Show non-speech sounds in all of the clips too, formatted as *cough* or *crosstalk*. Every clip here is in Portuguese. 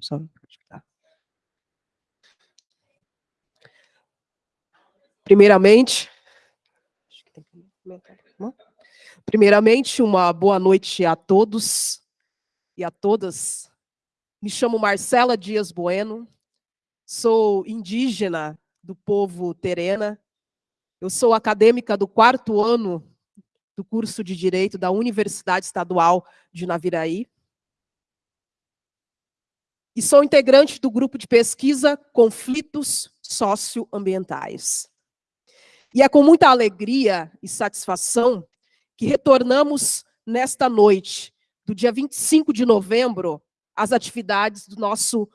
só. Primeiramente, primeiramente, uma boa noite a todos e a todas. Me chamo Marcela Dias Bueno, sou indígena do povo Terena, eu sou acadêmica do quarto ano do curso de Direito da Universidade Estadual de Naviraí. E sou integrante do grupo de pesquisa Conflitos Socioambientais. E é com muita alegria e satisfação que retornamos nesta noite, do dia 25 de novembro, às atividades do nosso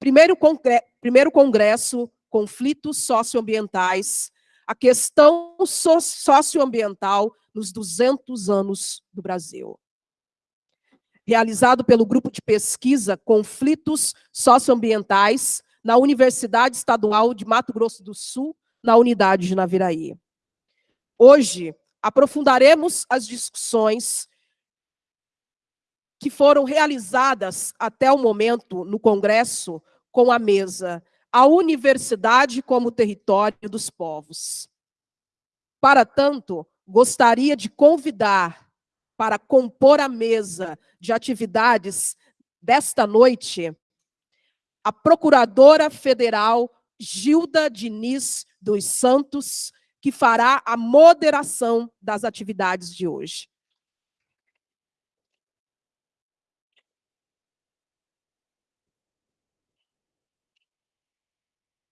primeiro, congresso, primeiro congresso Conflitos Socioambientais, a questão socioambiental nos 200 anos do Brasil. Realizado pelo grupo de pesquisa Conflitos Socioambientais na Universidade Estadual de Mato Grosso do Sul, na unidade de Naviraí. Hoje, aprofundaremos as discussões que foram realizadas até o momento no Congresso com a mesa A Universidade como Território dos Povos. Para tanto, gostaria de convidar para compor a mesa de atividades desta noite a Procuradora Federal Gilda Diniz dos Santos, que fará a moderação das atividades de hoje.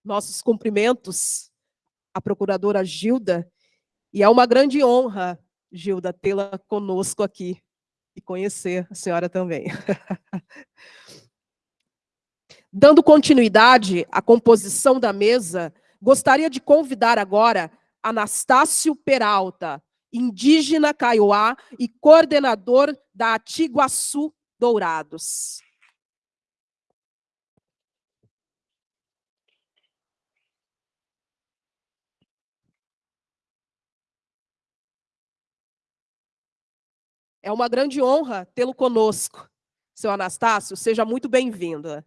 Nossos cumprimentos à Procuradora Gilda, e é uma grande honra, Gilda, tê-la conosco aqui e conhecer a senhora também. *laughs* Dando continuidade à composição da mesa, gostaria de convidar agora Anastácio Peralta, indígena Kaiowá e coordenador da Atiguaçu Dourados. É uma grande honra tê-lo conosco. Seu Anastácio, seja muito bem-vindo.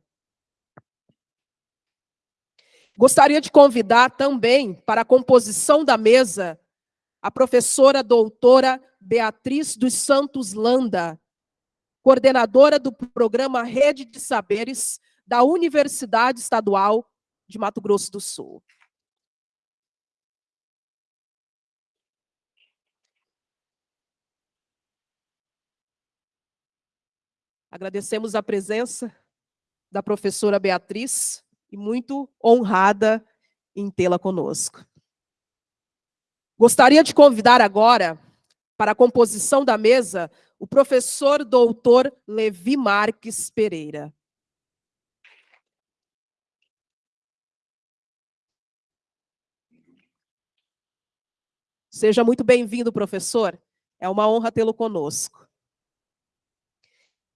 Gostaria de convidar também para a composição da mesa a professora doutora Beatriz dos Santos Landa, coordenadora do programa Rede de Saberes da Universidade Estadual de Mato Grosso do Sul. Agradecemos a presença da professora Beatriz e muito honrada em tê-la conosco. Gostaria de convidar agora para a composição da mesa o professor doutor Levi Marques Pereira. Seja muito bem-vindo, professor. É uma honra tê-lo conosco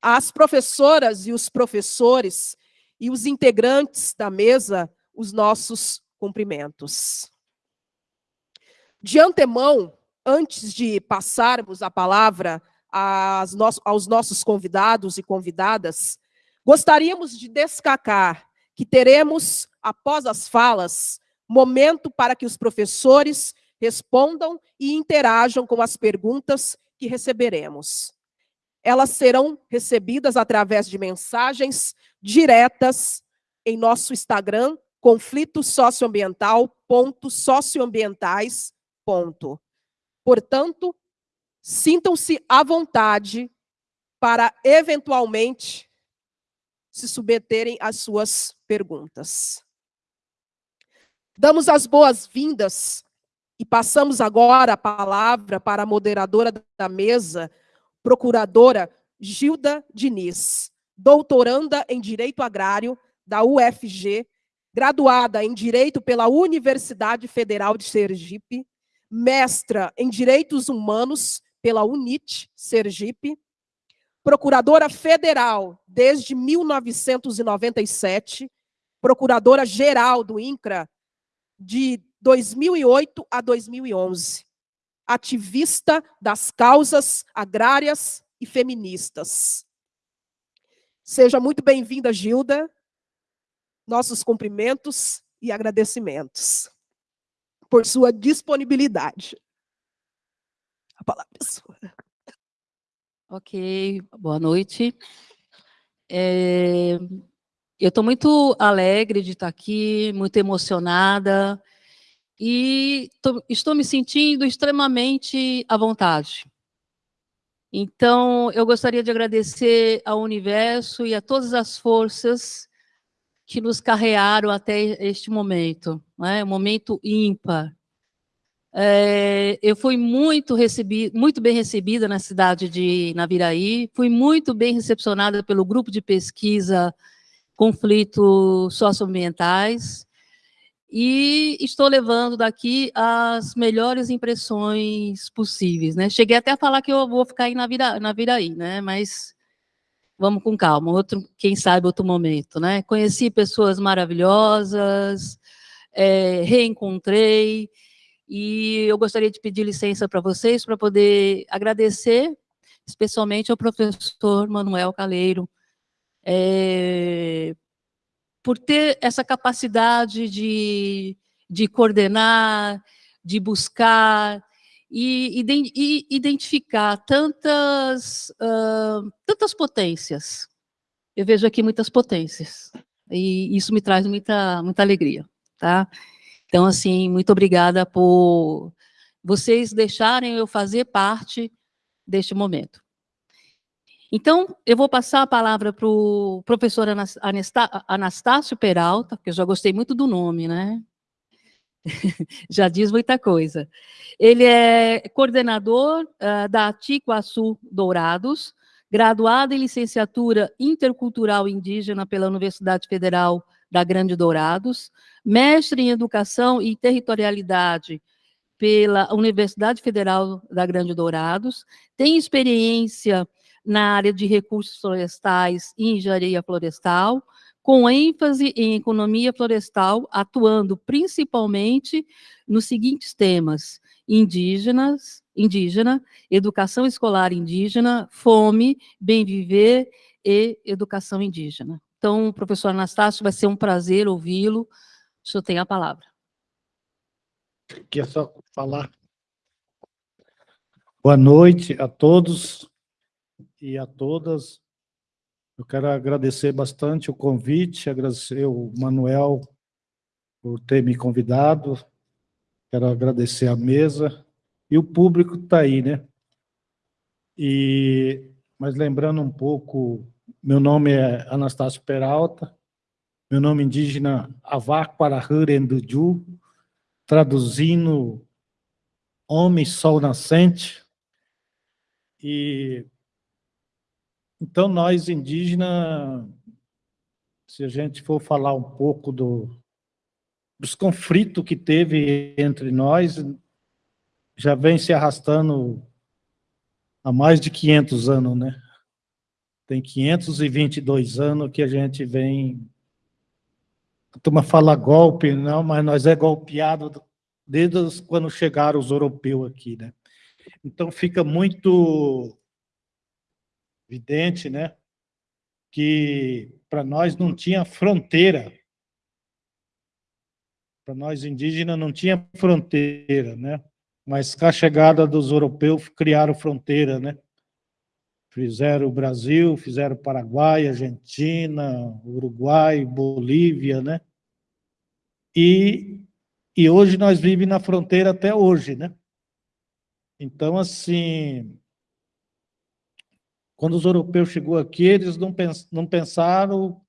as professoras e os professores e os integrantes da mesa os nossos cumprimentos. De antemão, antes de passarmos a palavra aos nossos convidados e convidadas, gostaríamos de destacar que teremos, após as falas, momento para que os professores respondam e interajam com as perguntas que receberemos elas serão recebidas através de mensagens diretas em nosso Instagram, conflito socioambiental.socioambientais. Portanto, sintam-se à vontade para, eventualmente, se submeterem às suas perguntas. Damos as boas-vindas e passamos agora a palavra para a moderadora da mesa, procuradora Gilda Diniz, doutoranda em Direito Agrário da UFG, graduada em Direito pela Universidade Federal de Sergipe, mestra em Direitos Humanos pela UNIT Sergipe, procuradora federal desde 1997, procuradora-geral do INCRA de 2008 a 2011 ativista das causas agrárias e feministas. Seja muito bem-vinda, Gilda. Nossos cumprimentos e agradecimentos por sua disponibilidade. A palavra é sua. Ok, boa noite. É, eu estou muito alegre de estar aqui, muito emocionada, e tô, estou me sentindo extremamente à vontade. Então, eu gostaria de agradecer ao universo e a todas as forças que nos carrearam até este momento, né? um momento ímpar. É, eu fui muito, recebi, muito bem recebida na cidade de Naviraí, fui muito bem recepcionada pelo grupo de pesquisa Conflitos Socioambientais, e estou levando daqui as melhores impressões possíveis. Né? Cheguei até a falar que eu vou ficar aí na, Vira, na Viraí, né? mas vamos com calma, outro, quem sabe outro momento. Né? Conheci pessoas maravilhosas, é, reencontrei, e eu gostaria de pedir licença para vocês para poder agradecer, especialmente ao professor Manuel Caleiro, é, por ter essa capacidade de, de coordenar, de buscar e, e identificar tantas, uh, tantas potências. Eu vejo aqui muitas potências, e isso me traz muita, muita alegria, tá? Então, assim, muito obrigada por vocês deixarem eu fazer parte deste momento. Então, eu vou passar a palavra para o professor Anastácio Peralta, que eu já gostei muito do nome, né? *laughs* já diz muita coisa. Ele é coordenador uh, da Tiquaçu Dourados, graduado em licenciatura intercultural indígena pela Universidade Federal da Grande Dourados, mestre em Educação e Territorialidade pela Universidade Federal da Grande Dourados, tem experiência na área de recursos florestais e engenharia florestal, com ênfase em economia florestal, atuando principalmente nos seguintes temas: indígenas, indígena, educação escolar indígena, fome, bem viver e educação indígena. Então, professor Anastácio, vai ser um prazer ouvi-lo. O senhor tem a palavra. Quer só falar? Boa noite a todos e a todas. Eu quero agradecer bastante o convite, agradecer o Manuel por ter me convidado, quero agradecer a mesa e o público está aí, né? E, mas lembrando um pouco meu nome é Anastácio Peralta, meu nome indígena Avaquarahurenduju, traduzindo Homem Sol Nascente. E então nós indígenas, se a gente for falar um pouco do, dos conflitos que teve entre nós, já vem se arrastando há mais de 500 anos, né? Tem 522 anos que a gente vem... A turma fala golpe, não, mas nós é golpeado desde quando chegaram os europeus aqui, né? Então fica muito evidente, né, que para nós não tinha fronteira, para nós indígenas não tinha fronteira, né? Mas com a chegada dos europeus criaram fronteira, né? Fizeram o Brasil, fizeram Paraguai, Argentina, Uruguai, Bolívia, né? E, e hoje nós vivemos na fronteira até hoje, né? Então, assim, quando os europeus chegou aqui, eles não, pens não pensaram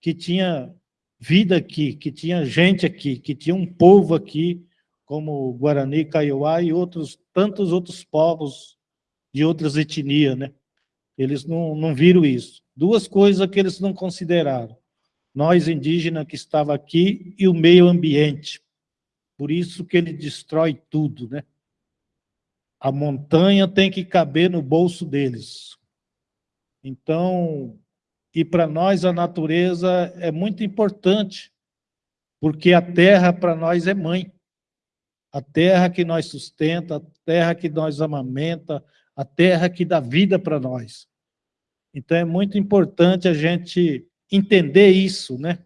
que tinha vida aqui, que tinha gente aqui, que tinha um povo aqui, como Guarani, Kaiowá e outros, tantos outros povos de outras etnias, né? Eles não, não viram isso. Duas coisas que eles não consideraram. Nós, indígenas, que estava aqui, e o meio ambiente. Por isso que ele destrói tudo, né? A montanha tem que caber no bolso deles. Então, e para nós a natureza é muito importante, porque a terra para nós é mãe. A terra que nós sustenta, a terra que nós amamenta, a terra que dá vida para nós. Então, é muito importante a gente entender isso, né?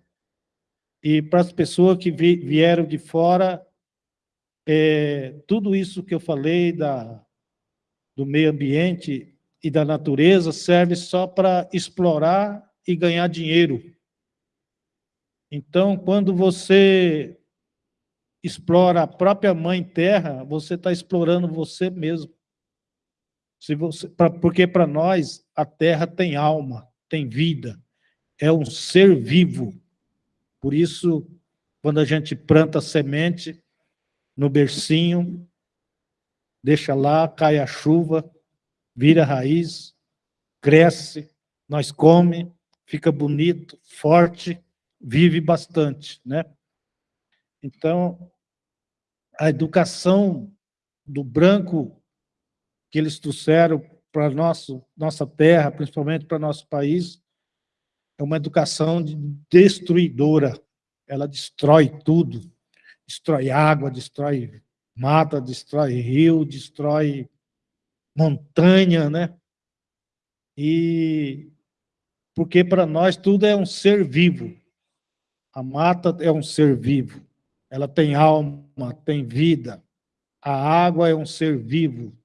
E para as pessoas que vieram de fora, é, tudo isso que eu falei da, do meio ambiente e da natureza serve só para explorar e ganhar dinheiro. Então, quando você explora a própria mãe terra, você está explorando você mesmo. Se você, pra, porque para nós a terra tem alma, tem vida, é um ser vivo. Por isso, quando a gente planta semente no bercinho, deixa lá, cai a chuva, vira raiz, cresce, nós come, fica bonito, forte, vive bastante, né? Então, a educação do branco que eles trouxeram para nosso nossa terra, principalmente para nosso país, é uma educação destruidora. Ela destrói tudo, destrói água, destrói mata, destrói rio, destrói montanha, né? E porque para nós tudo é um ser vivo. A mata é um ser vivo. Ela tem alma, tem vida. A água é um ser vivo.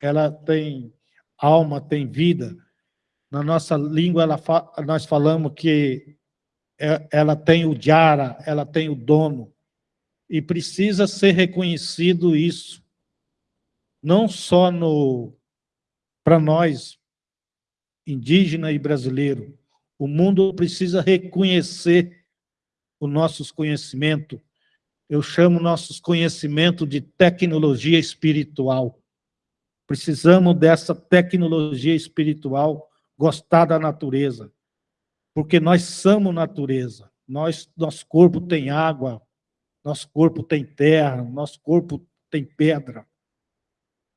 Ela tem alma, tem vida. Na nossa língua, ela fa nós falamos que é, ela tem o jara, ela tem o dono. E precisa ser reconhecido isso. Não só no para nós, indígena e brasileiro. O mundo precisa reconhecer os nossos conhecimentos, eu chamo nossos conhecimentos de tecnologia espiritual. Precisamos dessa tecnologia espiritual, gostar da natureza, porque nós somos natureza. Nós, nosso corpo tem água, nosso corpo tem terra, nosso corpo tem pedra.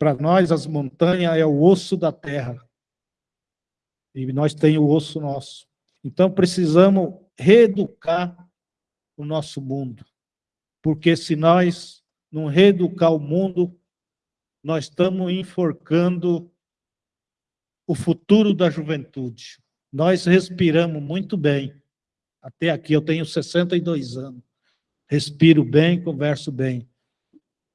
Para nós, as montanhas é o osso da terra. E nós temos o osso nosso. Então, precisamos reeducar o nosso mundo porque se nós não reeducar o mundo, nós estamos enforcando o futuro da juventude. Nós respiramos muito bem. Até aqui eu tenho 62 anos. Respiro bem, converso bem.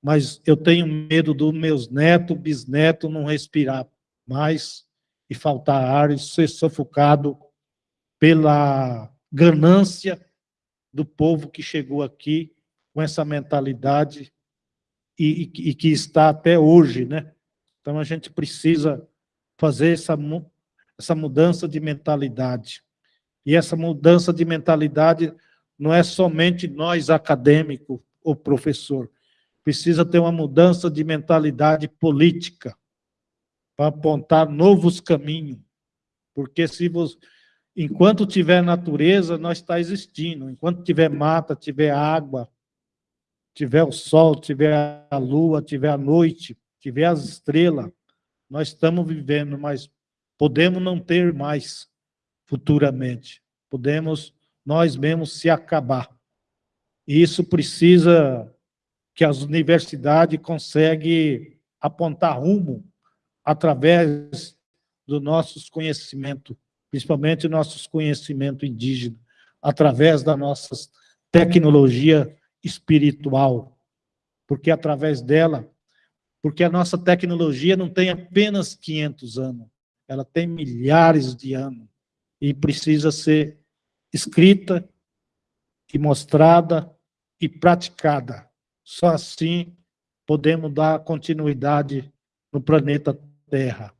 Mas eu tenho medo dos meus netos, bisnetos não respirar mais e faltar ar e ser sufocado pela ganância do povo que chegou aqui com essa mentalidade e, e, e que está até hoje, né? Então, a gente precisa fazer essa, essa mudança de mentalidade. E essa mudança de mentalidade não é somente nós, acadêmico ou professor. Precisa ter uma mudança de mentalidade política para apontar novos caminhos. Porque se você, enquanto tiver natureza, nós está existindo. Enquanto tiver mata, tiver água, tiver o sol, tiver a lua, tiver a noite, tiver as estrelas, nós estamos vivendo, mas podemos não ter mais futuramente. Podemos nós mesmos se acabar. E isso precisa que as universidades conseguem apontar rumo através dos nossos conhecimentos, principalmente nossos conhecimentos indígenas, através da nossa tecnologia espiritual, porque através dela, porque a nossa tecnologia não tem apenas 500 anos, ela tem milhares de anos e precisa ser escrita e mostrada e praticada. Só assim podemos dar continuidade no planeta Terra.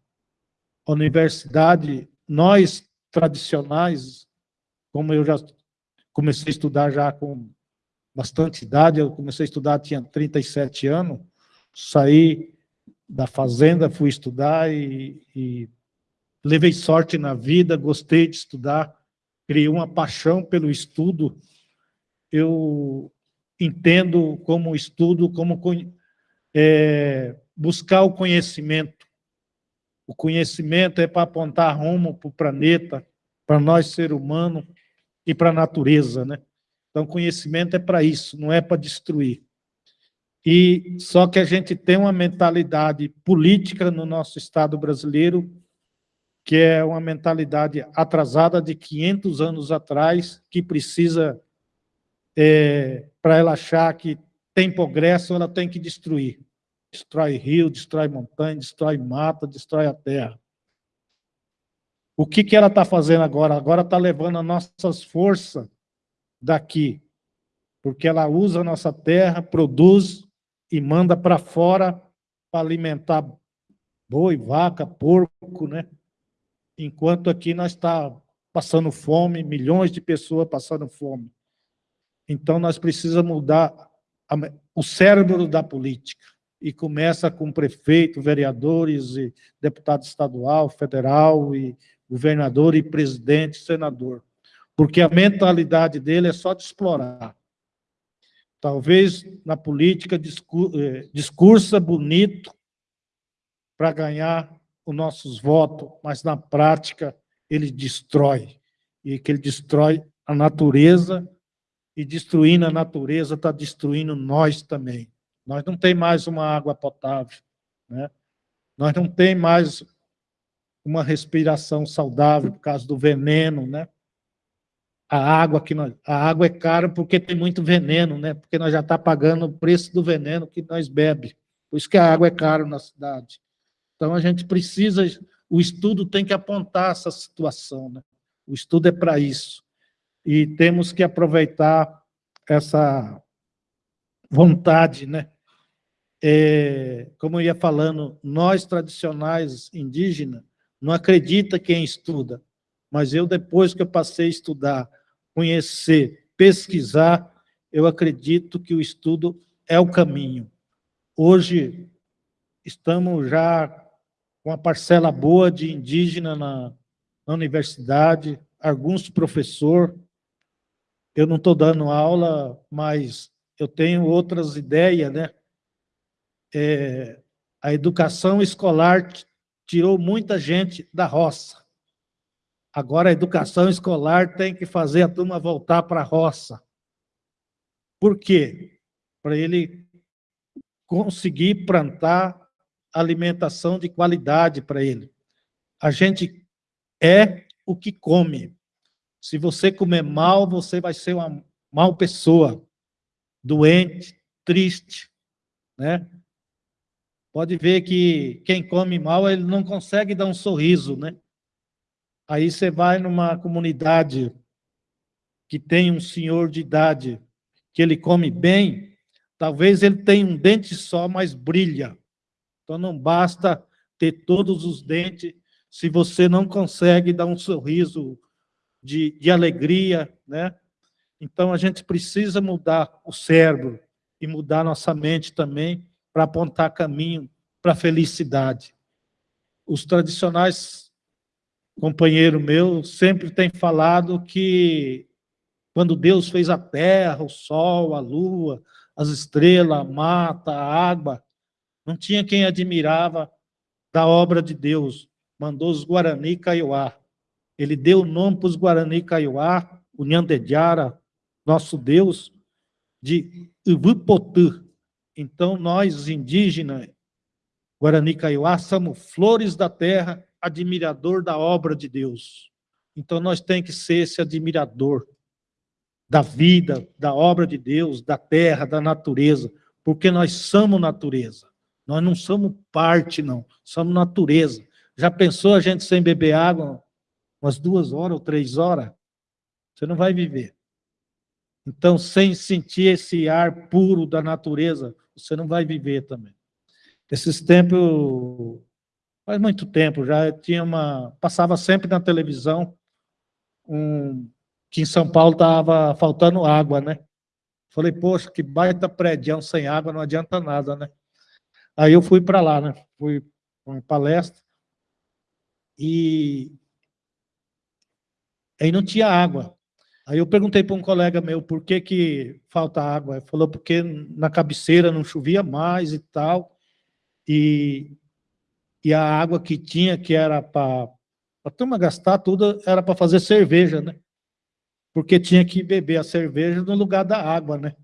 A universidade, nós tradicionais, como eu já comecei a estudar já com bastante idade, eu comecei a estudar, tinha 37 anos, saí da fazenda, fui estudar e, e levei sorte na vida, gostei de estudar, criei uma paixão pelo estudo. Eu entendo como estudo, como é, buscar o conhecimento. O conhecimento é para apontar rumo para o planeta, para nós, ser humano, e para a natureza, né? Então, conhecimento é para isso, não é para destruir. E só que a gente tem uma mentalidade política no nosso Estado brasileiro que é uma mentalidade atrasada de 500 anos atrás, que precisa, é, para ela achar que tem progresso, ela tem que destruir. Destrói rio, destrói montanha, destrói mata, destrói a terra. O que, que ela está fazendo agora? Agora está levando as nossas forças daqui, porque ela usa a nossa terra, produz e manda para fora para alimentar boi, vaca, porco, né? Enquanto aqui nós está passando fome, milhões de pessoas passando fome. Então nós precisamos mudar a, o cérebro da política e começa com prefeito, vereadores e deputado estadual, federal e governador e presidente, senador. Porque a mentalidade dele é só de explorar. Talvez na política eh, discursa bonito para ganhar os nossos votos, mas na prática ele destrói. E que ele destrói a natureza, e destruindo a natureza está destruindo nós também. Nós não tem mais uma água potável, né? Nós não tem mais uma respiração saudável por causa do veneno, né? A água que nós, a água é cara porque tem muito veneno, né? Porque nós já está pagando o preço do veneno que nós bebe. Por isso que a água é cara na cidade. Então a gente precisa, o estudo tem que apontar essa situação, né? O estudo é para isso. E temos que aproveitar essa vontade, né? É, como eu ia falando, nós tradicionais indígenas não acredita quem estuda, mas eu, depois que eu passei a estudar, conhecer, pesquisar, eu acredito que o estudo é o caminho. Hoje, estamos já com uma parcela boa de indígena na, na universidade, alguns professor. Eu não estou dando aula, mas eu tenho outras ideias, né? É, a educação escolar tirou muita gente da roça. Agora a educação escolar tem que fazer a turma voltar para a roça. Por quê? Para ele conseguir plantar alimentação de qualidade para ele. A gente é o que come. Se você comer mal, você vai ser uma mal pessoa, doente, triste, né? Pode ver que quem come mal, ele não consegue dar um sorriso, né? Aí você vai numa comunidade que tem um senhor de idade, que ele come bem, talvez ele tenha um dente só, mas brilha. Então não basta ter todos os dentes se você não consegue dar um sorriso de, de alegria, né? Então a gente precisa mudar o cérebro e mudar nossa mente também para apontar caminho para a felicidade. Os tradicionais companheiro meu sempre têm falado que quando Deus fez a terra, o sol, a lua, as estrelas, a mata, a água, não tinha quem admirava da obra de Deus. Mandou os Guarani Kaiowá. Ele deu o nome para os Guarani Kaiowá, o Nhandediara, nosso Deus, de Ivupotã, então, nós, indígenas, Guarani Kaiowá, somos flores da terra, admirador da obra de Deus. Então, nós temos que ser esse admirador da vida, da obra de Deus, da terra, da natureza, porque nós somos natureza. Nós não somos parte, não. Somos natureza. Já pensou a gente sem beber água umas duas horas ou três horas? Você não vai viver. Então, sem sentir esse ar puro da natureza, você não vai viver também. Esses tempos, faz muito tempo já, tinha uma, passava sempre na televisão um, que em São Paulo estava faltando água, né? Falei, poxa, que baita prédio sem água, não adianta nada, né? Aí eu fui para lá, né? Fui para uma palestra e aí não tinha água. Aí eu perguntei para um colega meu por que, que falta água. Ele falou porque na cabeceira não chovia mais e tal. E, e a água que tinha, que era para a turma gastar tudo, era para fazer cerveja, né? Porque tinha que beber a cerveja no lugar da água, né?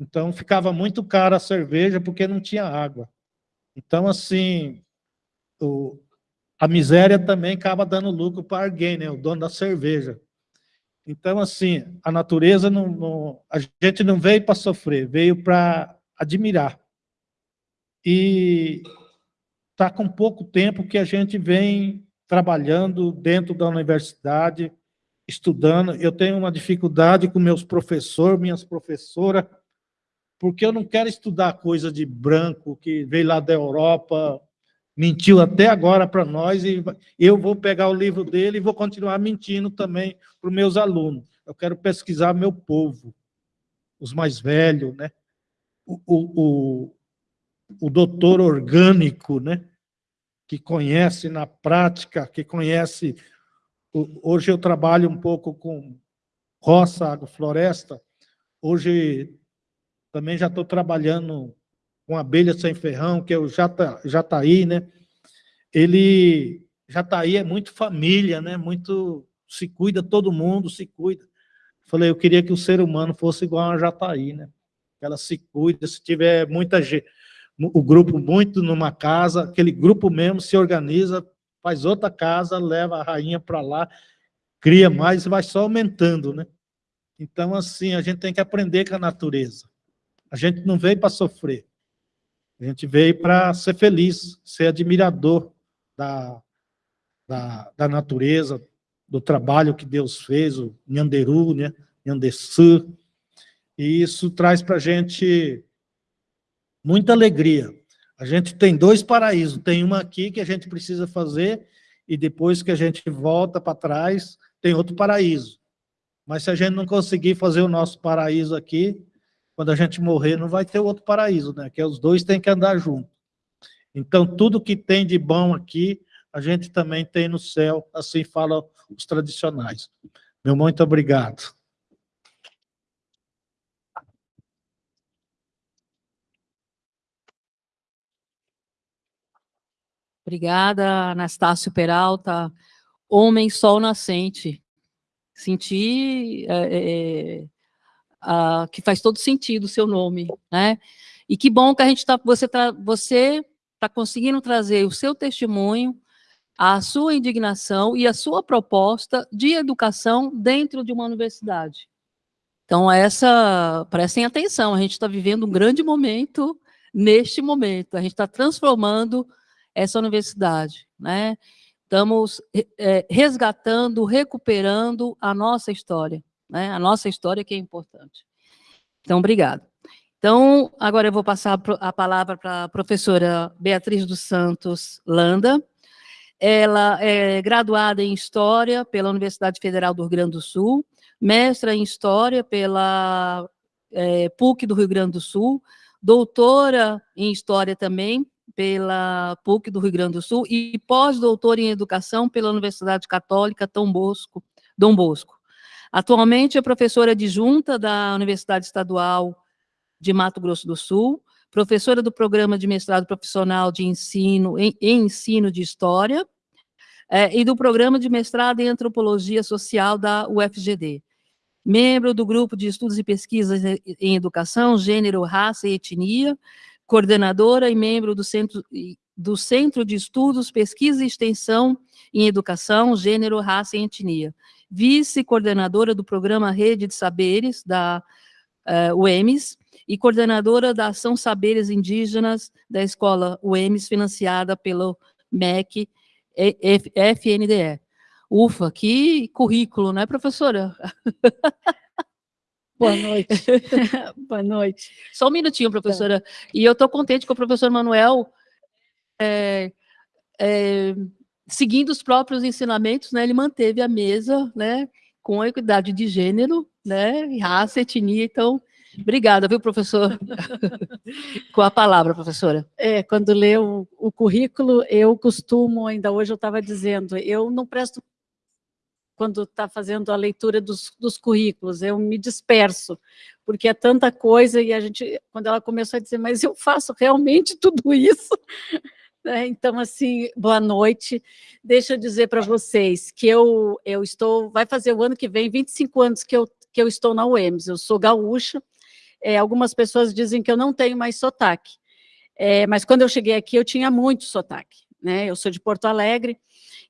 Então ficava muito cara a cerveja porque não tinha água. Então, assim, o, a miséria também acaba dando lucro para alguém, né? O dono da cerveja. Então, assim, a natureza não, não a gente não veio para sofrer, veio para admirar. E está com pouco tempo que a gente vem trabalhando dentro da universidade, estudando. Eu tenho uma dificuldade com meus professores, minhas professoras, porque eu não quero estudar coisa de branco que veio lá da Europa, mentiu até agora para nós, e eu vou pegar o livro dele e vou continuar mentindo também para os meus alunos. Eu quero pesquisar meu povo, os mais velhos, né? o, o, o doutor orgânico, né? que conhece na prática, que conhece... Hoje eu trabalho um pouco com roça, agrofloresta. Hoje também já estou trabalhando com abelha sem ferrão, que é o Jata, Jataí, né? Ele, Jataí é muito família, né? Muito, se cuida, todo mundo se cuida. Falei, eu queria que o ser humano fosse igual a Jataí, né? Ela se cuida, se tiver muita gente, o grupo muito numa casa, aquele grupo mesmo se organiza, faz outra casa, leva a rainha para lá, cria mais vai só aumentando, né? Então, assim, a gente tem que aprender com a natureza. A gente não veio para sofrer. A gente veio para ser feliz, ser admirador da, da, da, natureza, do trabalho que Deus fez, o Nhanderu, né? Nhandesu. E isso traz para a gente muita alegria. A gente tem dois paraísos, tem uma aqui que a gente precisa fazer, e depois que a gente volta para trás, tem outro paraíso. Mas se a gente não conseguir fazer o nosso paraíso aqui, quando a gente morrer, não vai ter outro paraíso, né? Que os dois têm que andar juntos. Então, tudo que tem de bom aqui, a gente também tem no céu, assim falam os tradicionais. Meu muito obrigado. Obrigada, Anastácio Peralta. Homem Sol Nascente. Senti é, é, uh, que faz todo sentido o seu nome, né? E que bom que a gente está, você está você tá conseguindo trazer o seu testemunho, a sua indignação e a sua proposta de educação dentro de uma universidade. Então, essa, prestem atenção, a gente está vivendo um grande momento neste momento, a gente está transformando essa universidade, né? Estamos é, resgatando, recuperando a nossa história né? A nossa história que é importante. Então, obrigado. Então, agora eu vou passar a palavra para a professora Beatriz dos Santos Landa. Ela é graduada em História pela Universidade Federal do Rio Grande do Sul, mestra em História pela é, PUC do Rio Grande do Sul, doutora em História também pela PUC do Rio Grande do Sul e pós-doutora em Educação pela Universidade Católica Dom Bosco. Dom Bosco. Atualmente é professora adjunta da Universidade Estadual de Mato Grosso do Sul, professora do Programa de Mestrado Profissional de Ensino em, em Ensino de História é, e do Programa de Mestrado em Antropologia Social da UFGD. Membro do Grupo de Estudos e Pesquisas em Educação, Gênero, Raça e Etnia, coordenadora e membro do Centro, do Centro de Estudos, Pesquisa e Extensão em Educação, Gênero, Raça e Etnia vice-coordenadora do programa Rede de Saberes, da uh, UEMS, e coordenadora da Ação Saberes Indígenas da Escola UEMS, financiada pelo MEC FNDE. Ufa, que currículo, né, professora? *laughs* Boa noite. *laughs* Boa noite. Só um minutinho, professora. Tá. E eu estou contente com o professor Manuel é, é, seguindo os próprios ensinamentos, né, ele manteve a mesa, né, com a equidade de gênero, né, raça, etnia, então, obrigada, viu, professor? *laughs* com a palavra, professora. É, quando lê o, o currículo, eu costumo, ainda hoje eu estava dizendo, eu não presto quando está fazendo a leitura dos, dos, currículos, eu me disperso, porque é tanta coisa, e a gente, quando ela começou a dizer, mas eu faço realmente tudo isso, né? Então, assim, boa noite. Deixa eu dizer para vocês que eu, eu estou, vai fazer o ano que vem 25 anos que eu, que eu estou na UEMS, eu sou gaúcha, é, algumas pessoas dizem que eu não tenho mais sotaque, é, mas quando eu cheguei aqui eu tinha muito sotaque, né? Eu sou de Porto Alegre,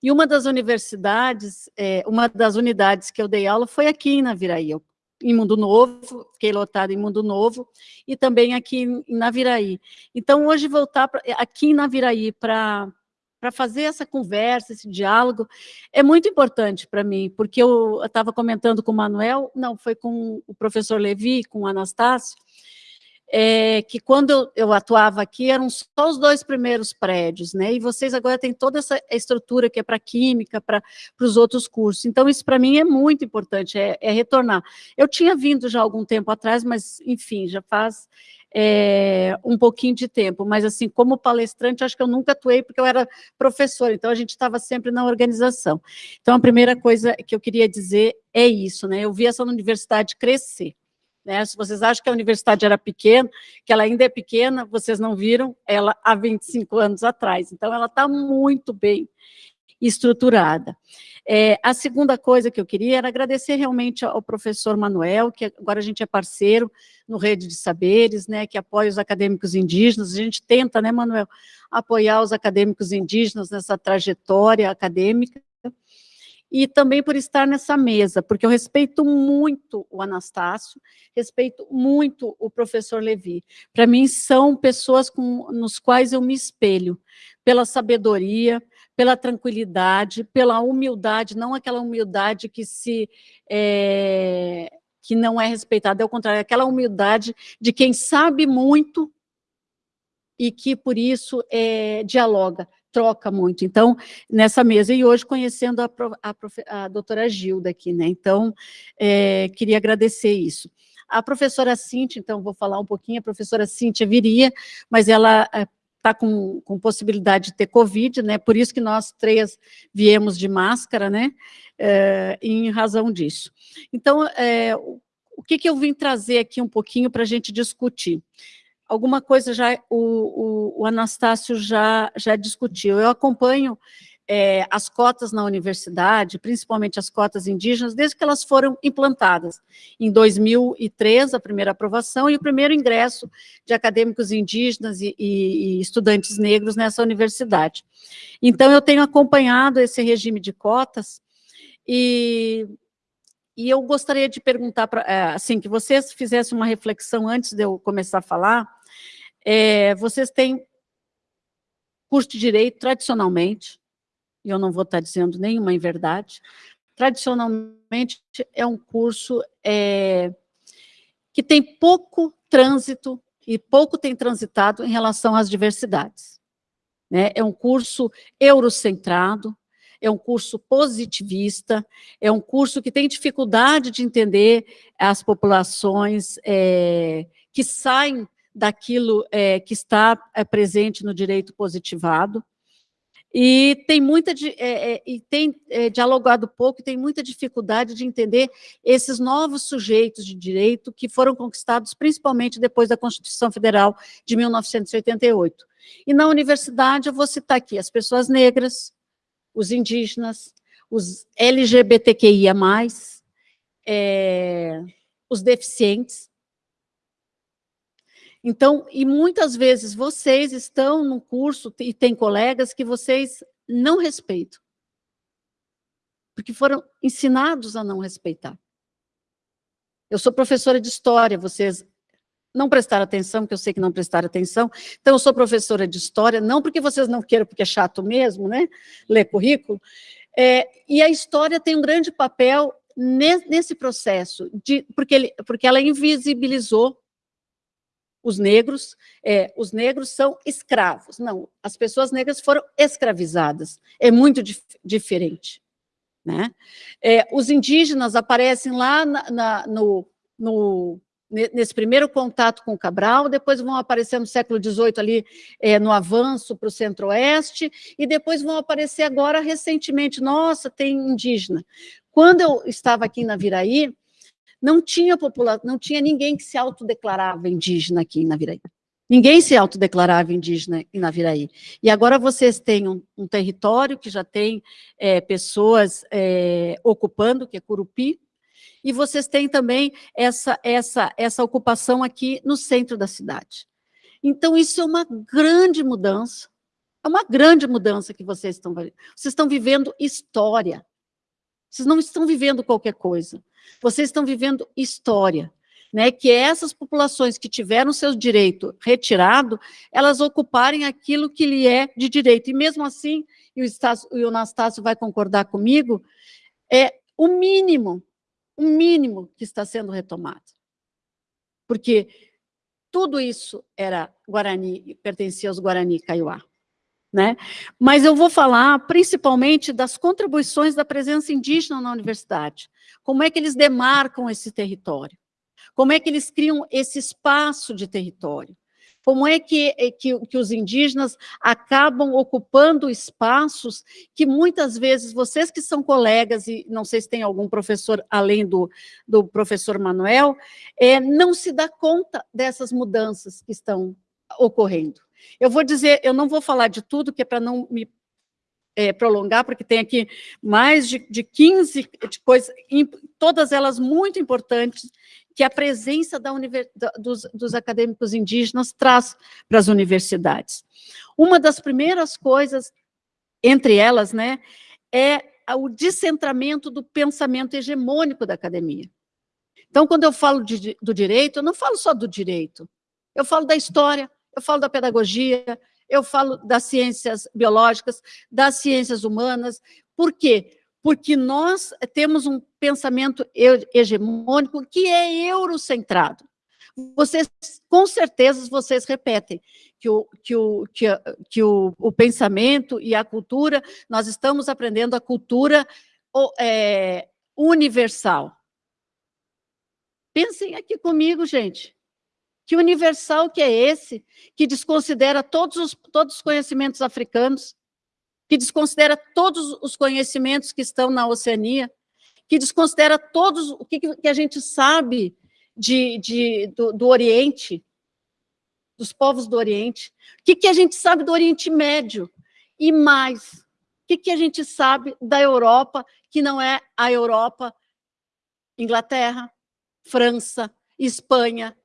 e uma das universidades, é, uma das unidades que eu dei aula foi aqui em Naviraí, eu, em Mundo Novo, fiquei lotada em Mundo Novo, e também aqui em Naviraí. Então, hoje voltar pra, aqui em Naviraí para para fazer essa conversa, esse diálogo, é muito importante para mim, porque eu estava comentando com o Manuel, não, foi com o professor Levi, com o Anastácio, é, que quando eu, eu, atuava aqui, eram só os dois primeiros prédios, né? E vocês agora têm toda essa estrutura que é para química, para os outros cursos. Então, isso para mim é muito importante, é, é, retornar. Eu tinha vindo já algum tempo atrás, mas, enfim, já faz é, um pouquinho de tempo. Mas, assim, como palestrante, acho que eu nunca atuei, porque eu era professora, então a gente estava sempre na organização. Então, a primeira coisa que eu queria dizer é isso, né? Eu vi essa universidade crescer. Né? Se vocês acham que a universidade era pequena, que ela ainda é pequena, vocês não viram ela há 25 anos atrás. Então, ela está muito bem estruturada. É, a segunda coisa que eu queria era agradecer realmente ao professor Manuel, que agora a gente é parceiro no Rede de Saberes, né, que apoia os acadêmicos indígenas, a gente tenta, né, Manuel, apoiar os acadêmicos indígenas nessa trajetória acadêmica, e também por estar nessa mesa, porque eu respeito muito o Anastácio, respeito muito o professor Levi. Para mim, são pessoas com, nos quais eu me espelho, pela sabedoria, pela tranquilidade, pela humildade, não aquela humildade que se... É, que não é respeitada, é o contrário, é aquela humildade de quem sabe muito e que, por isso, é, dialoga, troca muito. Então, nessa mesa, e hoje conhecendo a, a, a doutora Gilda aqui, né? Então, é, queria agradecer isso. A professora Cíntia, então, vou falar um pouquinho, a professora Cíntia viria, mas ela está é, com, com possibilidade de ter Covid, né? Por isso que nós três viemos de máscara, né? É, em razão disso. Então, é, o que, que eu vim trazer aqui um pouquinho para a gente discutir? Alguma coisa já o, o, o Anastácio já, já discutiu. Eu acompanho é, as cotas na universidade, principalmente as cotas indígenas, desde que elas foram implantadas. Em 2003, a primeira aprovação e o primeiro ingresso de acadêmicos indígenas e, e, e estudantes negros nessa universidade. Então, eu tenho acompanhado esse regime de cotas e e eu gostaria de perguntar, pra, é, assim, que vocês fizessem uma reflexão antes de eu começar a falar, é, vocês têm curso de Direito, tradicionalmente, e eu não vou estar dizendo nenhuma em verdade, tradicionalmente é um curso é, que tem pouco trânsito e pouco tem transitado em relação às diversidades. Né? É um curso eurocentrado, é um curso positivista, é um curso que tem dificuldade de entender as populações é, que saem daquilo é, que está é, presente no direito positivado, e tem muita é, é, e tem é, dialogado pouco, e tem muita dificuldade de entender esses novos sujeitos de direito que foram conquistados principalmente depois da Constituição Federal de 1988. E na universidade eu vou citar aqui as pessoas negras, os indígenas, os LGBTQIA+, é, os deficientes, então, e muitas vezes vocês estão no curso e tem colegas que vocês não respeitam. Porque foram ensinados a não respeitar. Eu sou professora de história, vocês não prestaram atenção, porque eu sei que não prestaram atenção. Então, eu sou professora de história, não porque vocês não queiram, porque é chato mesmo, né? Ler currículo. É, e a história tem um grande papel nesse processo, de, porque, ele, porque ela invisibilizou os negros, é, os negros são escravos. Não, as pessoas negras foram escravizadas. É muito dif diferente. Né? É, os indígenas aparecem lá na, na, no, no, nesse primeiro contato com Cabral, depois vão aparecer no século XVIII ali é, no avanço para o centro-oeste, e depois vão aparecer agora recentemente, nossa, tem indígena. Quando eu estava aqui na Viraí, não tinha população, não tinha ninguém que se autodeclarava indígena aqui em Naviraí. Ninguém se autodeclarava indígena em Naviraí. E agora vocês têm um, um território que já tem é, pessoas é, ocupando, que é Curupi, e vocês têm também essa, essa, essa ocupação aqui no centro da cidade. Então, isso é uma grande mudança, É uma grande mudança que vocês estão vivendo. Vocês estão vivendo história. Vocês não estão vivendo qualquer coisa. Vocês estão vivendo história. Né, que essas populações que tiveram seu direito retirado, elas ocuparem aquilo que lhe é de direito. E mesmo assim, e o, Estácio, e o Anastácio vai concordar comigo, é o mínimo, o mínimo que está sendo retomado. Porque tudo isso era Guarani, pertencia aos Guarani Kaiowá. Né? Mas eu vou falar principalmente das contribuições da presença indígena na universidade. Como é que eles demarcam esse território? Como é que eles criam esse espaço de território? Como é que, é que, que, os indígenas acabam ocupando espaços que muitas vezes vocês que são colegas, e não sei se tem algum professor além do, do professor Manuel, é, não se dá conta dessas mudanças que estão ocorrendo. Eu vou dizer, eu não vou falar de tudo, que é para não me é, prolongar, porque tem aqui mais de, de 15 de coisas, todas elas muito importantes, que a presença da dos, dos acadêmicos indígenas traz para as universidades. Uma das primeiras coisas, entre elas, né, é o descentramento do pensamento hegemônico da academia. Então, quando eu falo de, do direito, eu não falo só do direito, eu falo da história, eu falo da pedagogia, eu falo das ciências biológicas, das ciências humanas. Por quê? Porque nós temos um pensamento hegemônico que é eurocentrado. Vocês, com certeza, vocês repetem que o, que, o, que, que o, o pensamento e a cultura, nós estamos aprendendo a cultura é, universal. Pensem aqui comigo, gente. Que universal que é esse, que desconsidera todos os, todos os conhecimentos africanos, que desconsidera todos os conhecimentos que estão na Oceania, que desconsidera todos o que, que a gente sabe de, de do, do, Oriente, dos povos do Oriente, o que, que a gente sabe do Oriente Médio, e mais, o que, que a gente sabe da Europa, que não é a Europa, Inglaterra, França, Espanha,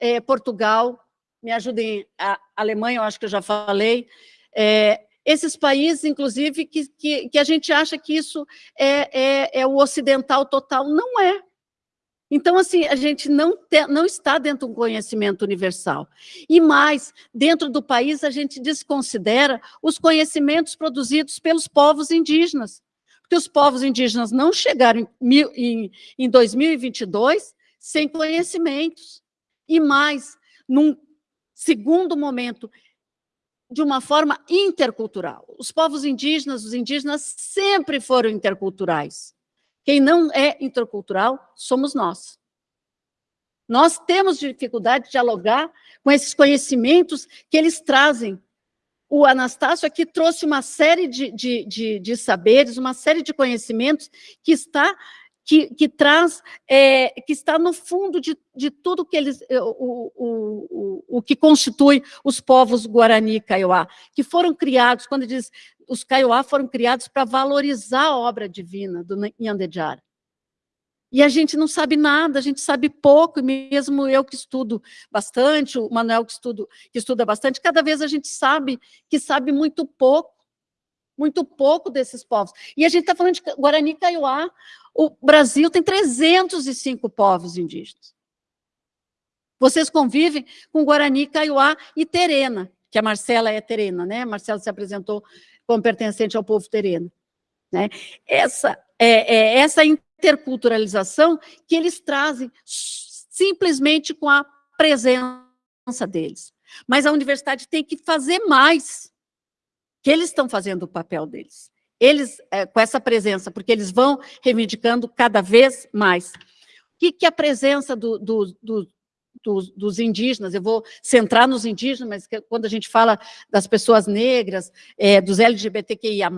é, Portugal, me ajudem, a Alemanha, eu acho que eu já falei, é, esses países, inclusive, que, que, que, a gente acha que isso é, é, é, o ocidental total, não é. Então, assim, a gente não, te, não está dentro de um conhecimento universal. E mais, dentro do país, a gente desconsidera os conhecimentos produzidos pelos povos indígenas. Porque os povos indígenas não chegaram em, em, em 2022 sem conhecimentos e mais, num segundo momento, de uma forma intercultural. Os povos indígenas, os indígenas sempre foram interculturais. Quem não é intercultural somos nós. Nós temos dificuldade de dialogar com esses conhecimentos que eles trazem. O Anastácio aqui trouxe uma série de, de, de, de saberes, uma série de conhecimentos que está que, que traz, é, que está no fundo de, de tudo que eles, é, o, o, o, o que constitui os povos Guarani e Kaiowá, que foram criados, quando diz, os Kaiowá foram criados para valorizar a obra divina do Nhandejara. E a gente não sabe nada, a gente sabe pouco, e mesmo eu que estudo bastante, o Manuel que, estudo, que estuda bastante, cada vez a gente sabe que sabe muito pouco muito pouco desses povos. E a gente está falando de Guarani Kaiowá, o Brasil tem 305 povos indígenas. Vocês convivem com Guarani, Kaiowá e Terena, que a Marcela é terena, né? A Marcela se apresentou como pertencente ao povo terena. Né? Essa, é, é, essa interculturalização que eles trazem simplesmente com a presença deles. Mas a universidade tem que fazer mais que eles estão fazendo o papel deles. Eles, é, com essa presença, porque eles vão reivindicando cada vez mais. O que, que a presença do, do, do, dos, dos, indígenas, eu vou centrar nos indígenas, mas que, quando a gente fala das pessoas negras, é, dos LGBTQIA+,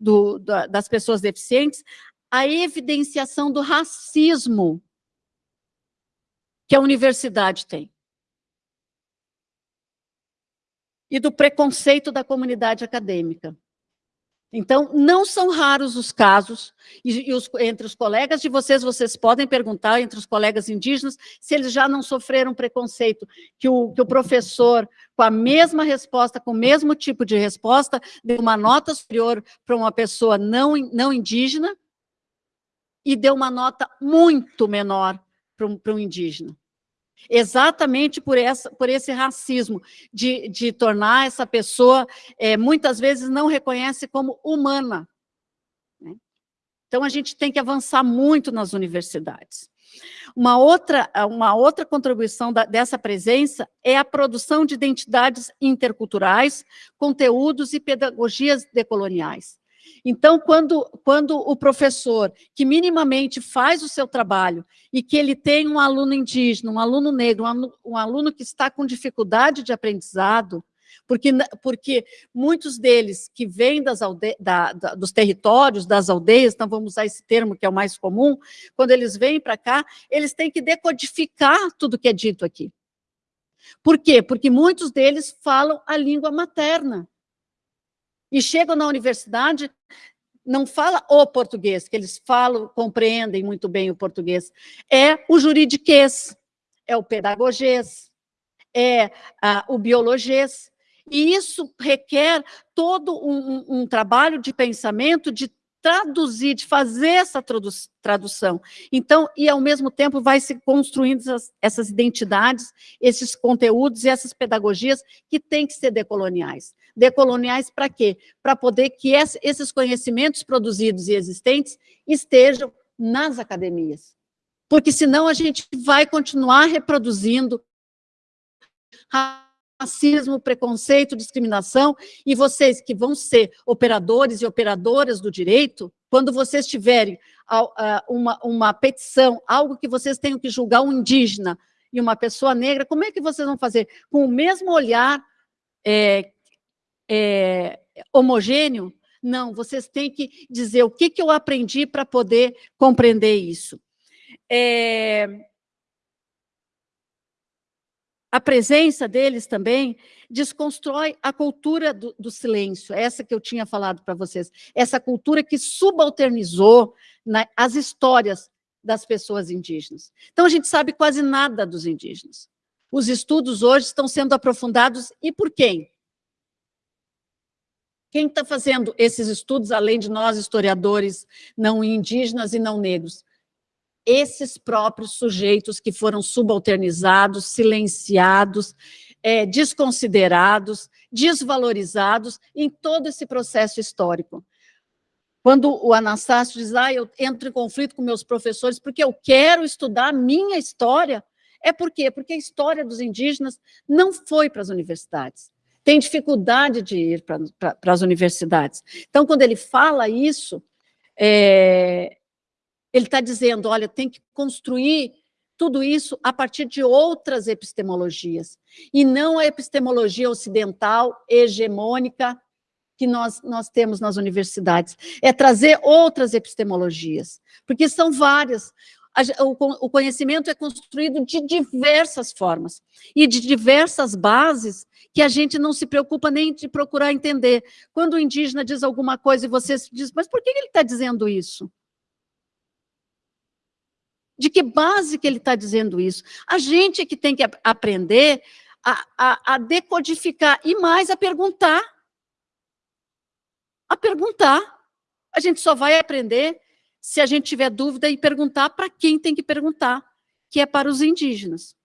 do, da, das pessoas deficientes, a evidenciação do racismo que a universidade tem. e do preconceito da comunidade acadêmica. Então, não são raros os casos, e, e os, entre os colegas de vocês, vocês podem perguntar, entre os colegas indígenas, se eles já não sofreram preconceito, que o, que o professor, com a mesma resposta, com o mesmo tipo de resposta, deu uma nota superior para uma pessoa não, não indígena, e deu uma nota muito menor para um, para um indígena exatamente por, essa, por esse racismo, de, de tornar essa pessoa, é, muitas vezes, não reconhece como humana. Né? Então, a gente tem que avançar muito nas universidades. Uma outra, uma outra contribuição da, dessa presença é a produção de identidades interculturais, conteúdos e pedagogias decoloniais. Então, quando, quando o professor, que minimamente faz o seu trabalho, e que ele tem um aluno indígena, um aluno negro, um aluno, um aluno que está com dificuldade de aprendizado, porque, porque muitos deles que vêm das alde da, da, dos territórios, das aldeias, então vamos usar esse termo que é o mais comum, quando eles vêm para cá, eles têm que decodificar tudo que é dito aqui. Por quê? Porque muitos deles falam a língua materna e chegam na universidade, não fala o português, que eles falam, compreendem muito bem o português, é o juridiquês, é o pedagogês, é ah, o biologês, e isso requer todo um, um, trabalho de pensamento, de traduzir, de fazer essa tradução. Então, e ao mesmo tempo vai se construindo essas, essas identidades, esses conteúdos e essas pedagogias que têm que ser decoloniais. Decoloniais para quê? Para poder que esses conhecimentos produzidos e existentes estejam nas academias. Porque senão a gente vai continuar reproduzindo racismo, preconceito, discriminação, e vocês que vão ser operadores e operadoras do direito, quando vocês tiverem uma, uma petição, algo que vocês tenham que julgar um indígena e uma pessoa negra, como é que vocês vão fazer? Com o mesmo olhar é, é, homogêneo? Não, vocês têm que dizer o que, que eu aprendi para poder compreender isso. É, a presença deles também desconstrói a cultura do, do silêncio, essa que eu tinha falado para vocês, essa cultura que subalternizou né, as histórias das pessoas indígenas. Então, a gente sabe quase nada dos indígenas. Os estudos hoje estão sendo aprofundados, e por quem? Quem está fazendo esses estudos, além de nós, historiadores não indígenas e não negros? esses próprios sujeitos que foram subalternizados, silenciados, é, desconsiderados, desvalorizados em todo esse processo histórico. Quando o Anastácio diz, ah, eu entro em conflito com meus professores porque eu quero estudar a minha história, é por quê? Porque a história dos indígenas não foi para as universidades. Tem dificuldade de ir para as universidades. Então, quando ele fala isso, é, ele está dizendo, olha, tem que construir tudo isso a partir de outras epistemologias, e não a epistemologia ocidental, hegemônica, que nós, nós temos nas universidades. É trazer outras epistemologias, porque são várias. O conhecimento é construído de diversas formas, e de diversas bases que a gente não se preocupa nem de procurar entender. Quando o indígena diz alguma coisa e você diz, mas por que ele está dizendo isso? De que base que ele está dizendo isso? A gente que tem que aprender a, a, a decodificar e mais a perguntar. A perguntar. A gente só vai aprender se a gente tiver dúvida e perguntar para quem tem que perguntar, que é para os indígenas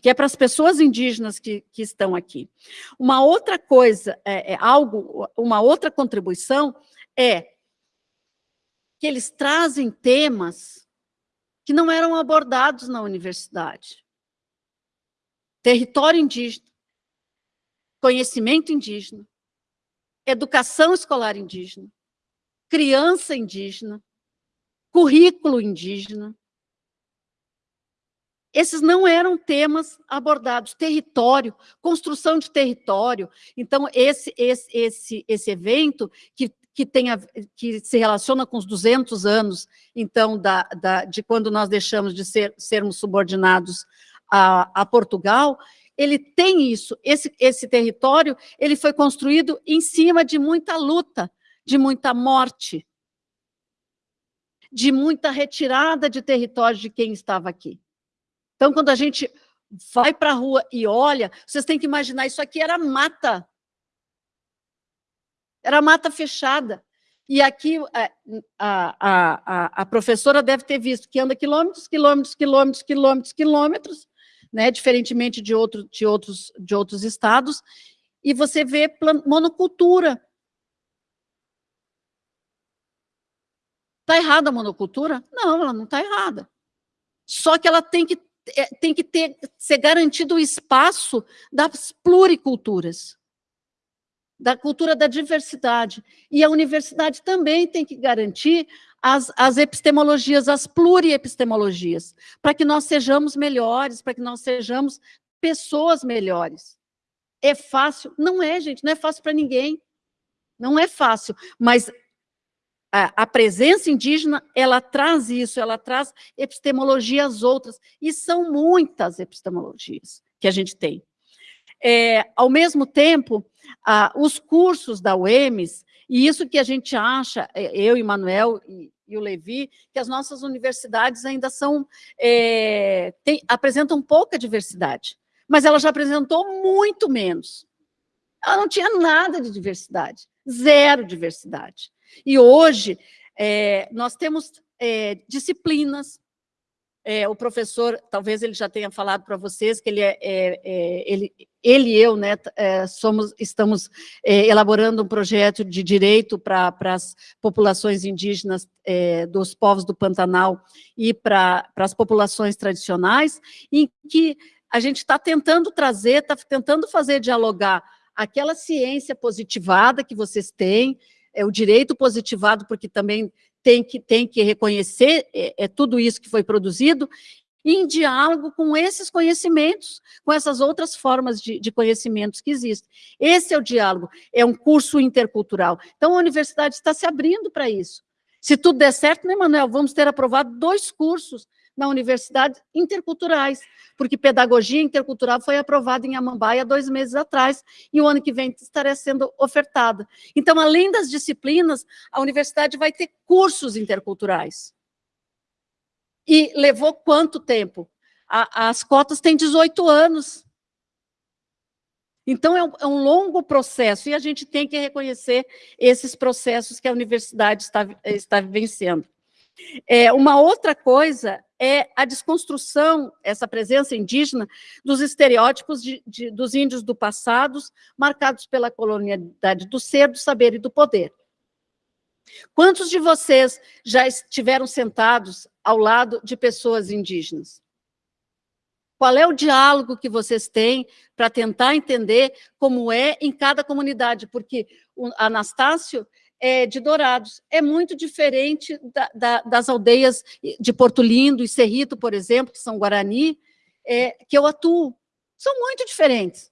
que é para as pessoas indígenas que, que estão aqui. Uma outra coisa, é, é, algo, uma outra contribuição é que eles trazem temas que não eram abordados na universidade. Território indígena, conhecimento indígena, educação escolar indígena, criança indígena, currículo indígena. Esses não eram temas abordados. Território, construção de território. Então, esse, esse, esse, esse evento, que que, tem a, que se relaciona com os 200 anos, então, da, da, de quando nós deixamos de ser, sermos subordinados a, a Portugal, ele tem isso, esse, esse território, ele foi construído em cima de muita luta, de muita morte, de muita retirada de território de quem estava aqui. Então, quando a gente vai para a rua e olha, vocês têm que imaginar, isso aqui era mata. Era mata fechada. E aqui é, a, a, a, a professora deve ter visto que anda quilômetros, quilômetros, quilômetros, quilômetros, quilômetros, né, diferentemente de, outro, de, outros, de outros estados, e você vê monocultura. Está errada a monocultura? Não, ela não está errada. Só que ela tem que, é, tem que ter, ser garantido o espaço das pluriculturas, da cultura da diversidade. E a universidade também tem que garantir as, as epistemologias, as pluriepistemologias, para que nós sejamos melhores, para que nós sejamos pessoas melhores. É fácil? Não é, gente, não é fácil para ninguém. Não é fácil, mas a, a, presença indígena, ela traz isso, ela traz epistemologias outras, e são muitas epistemologias que a gente tem. É, ao mesmo tempo, ah, os cursos da UEMS, e isso que a gente acha, é, eu e Manuel e, e o Levi, que as nossas universidades ainda são, é, tem, apresentam pouca diversidade, mas ela já apresentou muito menos. Ela não tinha nada de diversidade, zero diversidade. E hoje, é, nós temos é, disciplinas, é, o professor, talvez ele já tenha falado para vocês que ele é, é, é, ele, ele e eu, né, é, somos, estamos é, elaborando um projeto de direito para as populações indígenas dos povos do Pantanal e para as populações tradicionais, em que a gente está tentando trazer, está tentando fazer dialogar aquela ciência positivada que vocês têm, é, o direito positivado, porque também tem que, tem que reconhecer é, é tudo isso que foi produzido, em diálogo com esses conhecimentos, com essas outras formas de, de, conhecimentos que existem. Esse é o diálogo, é um curso intercultural. Então, a universidade está se abrindo para isso. Se tudo der certo, né, Manuel, vamos ter aprovado dois cursos na universidade interculturais, porque pedagogia intercultural foi aprovada em Amambaia dois meses atrás, e o ano que vem estará sendo ofertada. Então, além das disciplinas, a universidade vai ter cursos interculturais. E levou quanto tempo? A, as cotas têm 18 anos. Então, é um, é um, longo processo, e a gente tem que reconhecer esses processos que a universidade está, está vivenciando. É, uma outra coisa é a desconstrução, essa presença indígena, dos estereótipos de, de, dos índios do passado, marcados pela colonialidade do ser, do saber e do poder. Quantos de vocês já estiveram sentados ao lado de pessoas indígenas? Qual é o diálogo que vocês têm para tentar entender como é em cada comunidade? Porque o Anastácio é, de Dourados. É muito diferente da, da, das aldeias de Porto Lindo e Cerrito, por exemplo, que são Guarani, é, que eu atuo. São muito diferentes.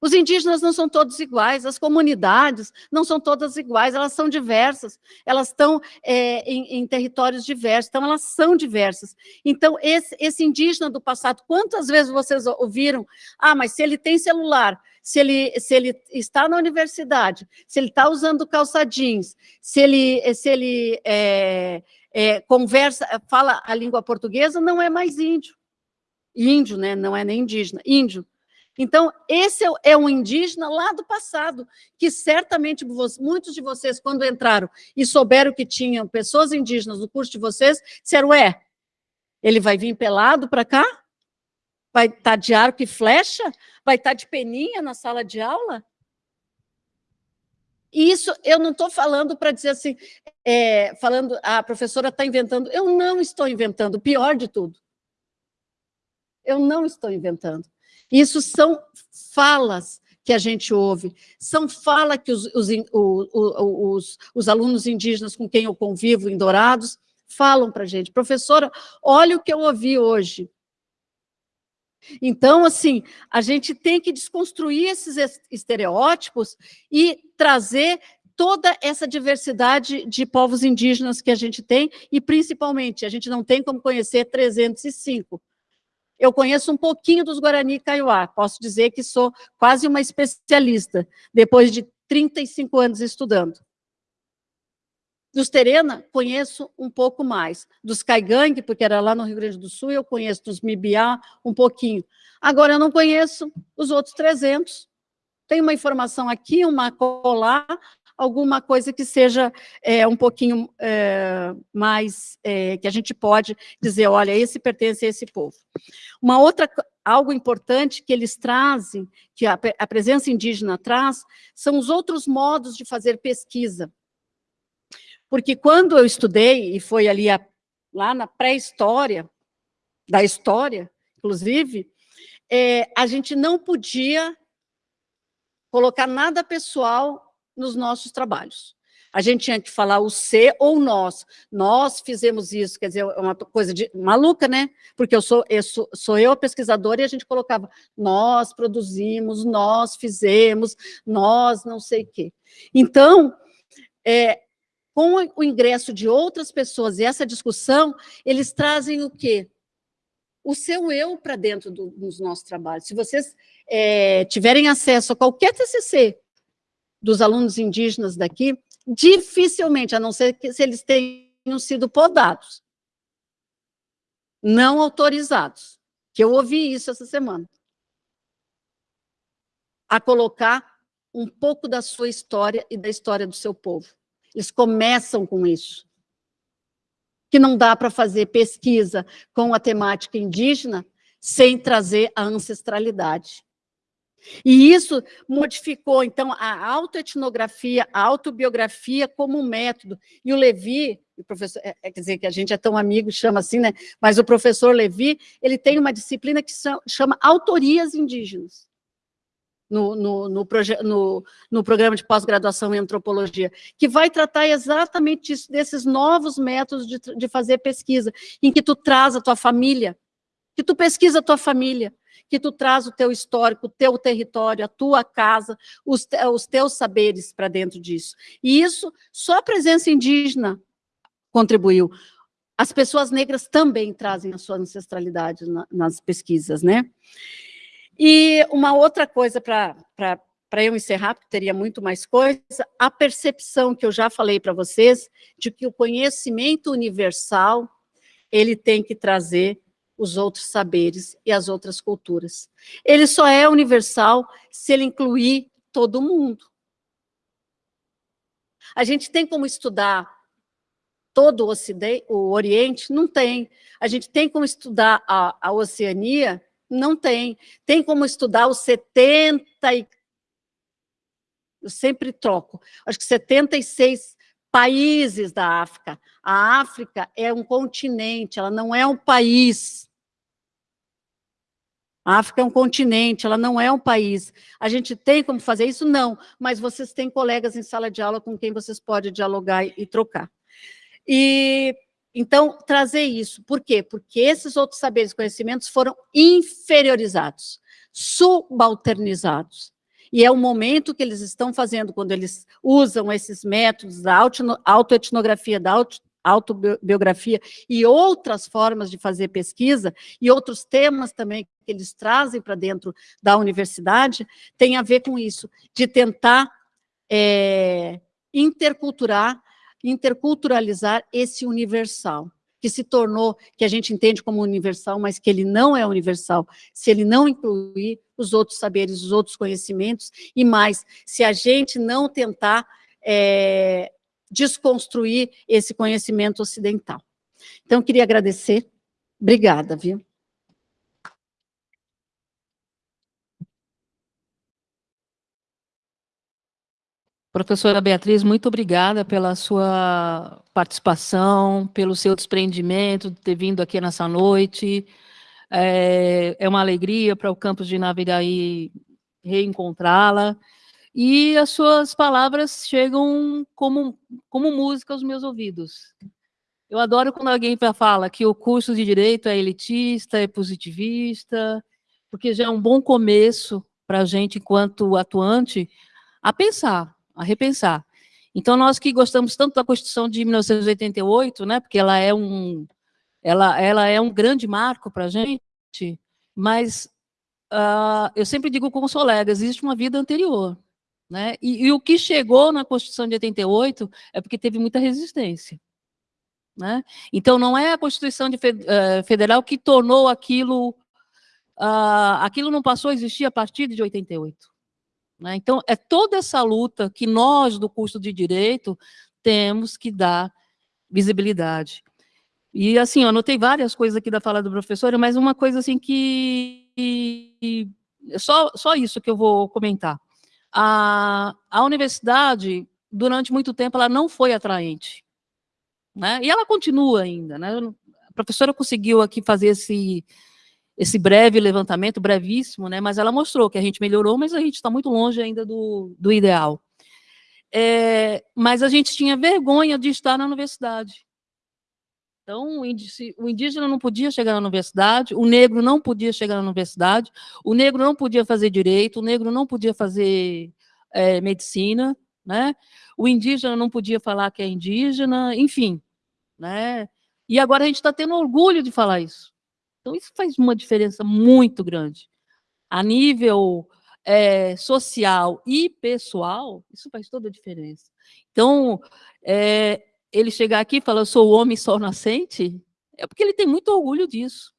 Os indígenas não são todos iguais, as comunidades não são todas iguais, elas são diversas, elas estão é, em, em, territórios diversos, então elas são diversas. Então, esse, esse indígena do passado, quantas vezes vocês ouviram? Ah, mas se ele tem celular, se ele, se ele está na universidade, se ele está usando calça jeans, se ele, se ele é, é, conversa, fala a língua portuguesa, não é mais índio. Índio, né? não é nem indígena, índio. Então, esse é, é um indígena lá do passado, que certamente muitos de vocês, quando entraram e souberam que tinham pessoas indígenas no curso de vocês, disseram, ué, ele vai vir pelado para cá? Vai estar tá de arco e flecha? Vai estar tá de peninha na sala de aula? E isso eu não estou falando para dizer assim, é, falando, ah, a professora está inventando. Eu não estou inventando, pior de tudo. Eu não estou inventando. Isso são falas que a gente ouve, são falas que os, os, os, os, alunos indígenas com quem eu convivo em Dourados falam para a gente. Professora, olha o que eu ouvi hoje. Então, assim, a gente tem que desconstruir esses estereótipos e trazer toda essa diversidade de povos indígenas que a gente tem, e principalmente, a gente não tem como conhecer 305, eu conheço um pouquinho dos Guarani Kaiowá, posso dizer que sou quase uma especialista, depois de 35 anos estudando. Dos Terena, conheço um pouco mais. Dos Caigangue, porque era lá no Rio Grande do Sul, eu conheço dos Mibiá um pouquinho. Agora, eu não conheço os outros 300. Tem uma informação aqui, uma colar, alguma coisa que seja é, um pouquinho é, mais, é, que a gente pode dizer, olha, esse pertence a esse povo. Uma outra, algo importante que eles trazem, que a, a presença indígena traz, são os outros modos de fazer pesquisa. Porque quando eu estudei, e foi ali a, lá na pré-história, da história, inclusive, é, a gente não podia colocar nada pessoal nos nossos trabalhos. A gente tinha que falar o C ou nós. Nós fizemos isso, quer dizer, é uma coisa de maluca, né? Porque eu sou, eu sou, sou eu a pesquisadora e a gente colocava nós produzimos, nós fizemos, nós não sei o quê. Então, é, com o ingresso de outras pessoas e essa discussão, eles trazem o quê? O seu eu para dentro do, dos nossos trabalhos. Se vocês é, tiverem acesso a qualquer TCC dos alunos indígenas daqui, dificilmente, a não ser que se eles tenham sido podados, não autorizados, que eu ouvi isso essa semana, a colocar um pouco da sua história e da história do seu povo. Eles começam com isso. Que não dá para fazer pesquisa com a temática indígena sem trazer a ancestralidade. E isso modificou, então, a autoetnografia, a autobiografia como método. E o Levi, o professor, é, é, quer dizer, que a gente é tão amigo, chama assim, né? Mas o professor Levi, ele tem uma disciplina que chama autorias indígenas. No, no, no, no, no programa de pós-graduação em antropologia, que vai tratar exatamente isso, desses novos métodos de, de fazer pesquisa, em que tu traz a tua família, que tu pesquisa a tua família, que tu traz o teu histórico, o teu território, a tua casa, os, os teus saberes para dentro disso. E isso, só a presença indígena contribuiu. As pessoas negras também trazem a sua ancestralidade na, nas pesquisas, né? E uma outra coisa para eu encerrar, porque teria muito mais coisa, a percepção que eu já falei para vocês, de que o conhecimento universal, ele tem que trazer os outros saberes e as outras culturas. Ele só é universal se ele incluir todo mundo. A gente tem como estudar todo o, Ocidente, o Oriente? Não tem. A gente tem como estudar a, a Oceania? Não tem. Tem como estudar os 70 e... Eu sempre troco. Acho que 76 países da África. A África é um continente, ela não é um país. A África é um continente, ela não é um país. A gente tem como fazer isso? Não, mas vocês têm colegas em sala de aula com quem vocês podem dialogar e, e trocar. E, então, trazer isso. Por quê? Porque esses outros saberes e conhecimentos foram inferiorizados, subalternizados. E é o momento que eles estão fazendo, quando eles usam esses métodos da autoetnografia, da auto autobiografia e outras formas de fazer pesquisa, e outros temas também que eles trazem para dentro da universidade, tem a ver com isso, de tentar é, interculturar, interculturalizar esse universal, que se tornou, que a gente entende como universal, mas que ele não é universal, se ele não incluir os outros saberes, os outros conhecimentos, e mais, se a gente não tentar é, desconstruir esse conhecimento ocidental. Então, queria agradecer. Obrigada, viu? Professora Beatriz, muito obrigada pela sua participação, pelo seu desprendimento, de ter vindo aqui nessa noite. É, é uma alegria para o campus de Naviraí reencontrá-la. E as suas palavras chegam como, como música aos meus ouvidos. Eu adoro quando alguém fala que o curso de Direito é elitista, é positivista, porque já é um bom começo para a gente, enquanto atuante, a pensar, a repensar. Então, nós que gostamos tanto da Constituição de 1988, né, porque ela é um, ela, ela é um grande marco para a gente, mas uh, eu sempre digo com os colegas, existe uma vida anterior. Né? E, e, o que chegou na Constituição de 88 é porque teve muita resistência. Né? Então, não é a Constituição de, uh, Federal que tornou aquilo... Uh, aquilo não passou a existir a partir de 88. Né? Então, é toda essa luta que nós, do curso de Direito, temos que dar visibilidade. E, assim, eu anotei várias coisas aqui da fala do professor, mas uma coisa, assim, que... Só, só isso que eu vou comentar. A, a universidade, durante muito tempo, ela não foi atraente. Né? E ela continua ainda. Né? A professora conseguiu aqui fazer esse, esse breve levantamento, brevíssimo, né? mas ela mostrou que a gente melhorou, mas a gente está muito longe ainda do, do ideal. É, mas a gente tinha vergonha de estar na universidade. Então, o indígena não podia chegar na universidade, o negro não podia chegar na universidade, o negro não podia fazer direito, o negro não podia fazer é, medicina, né? o indígena não podia falar que é indígena, enfim. Né? E agora a gente está tendo orgulho de falar isso. Então, isso faz uma diferença muito grande. A nível é, social e pessoal, isso faz toda a diferença. Então, é, ele chegar aqui e falar, eu sou o homem sol nascente, é porque ele tem muito orgulho disso.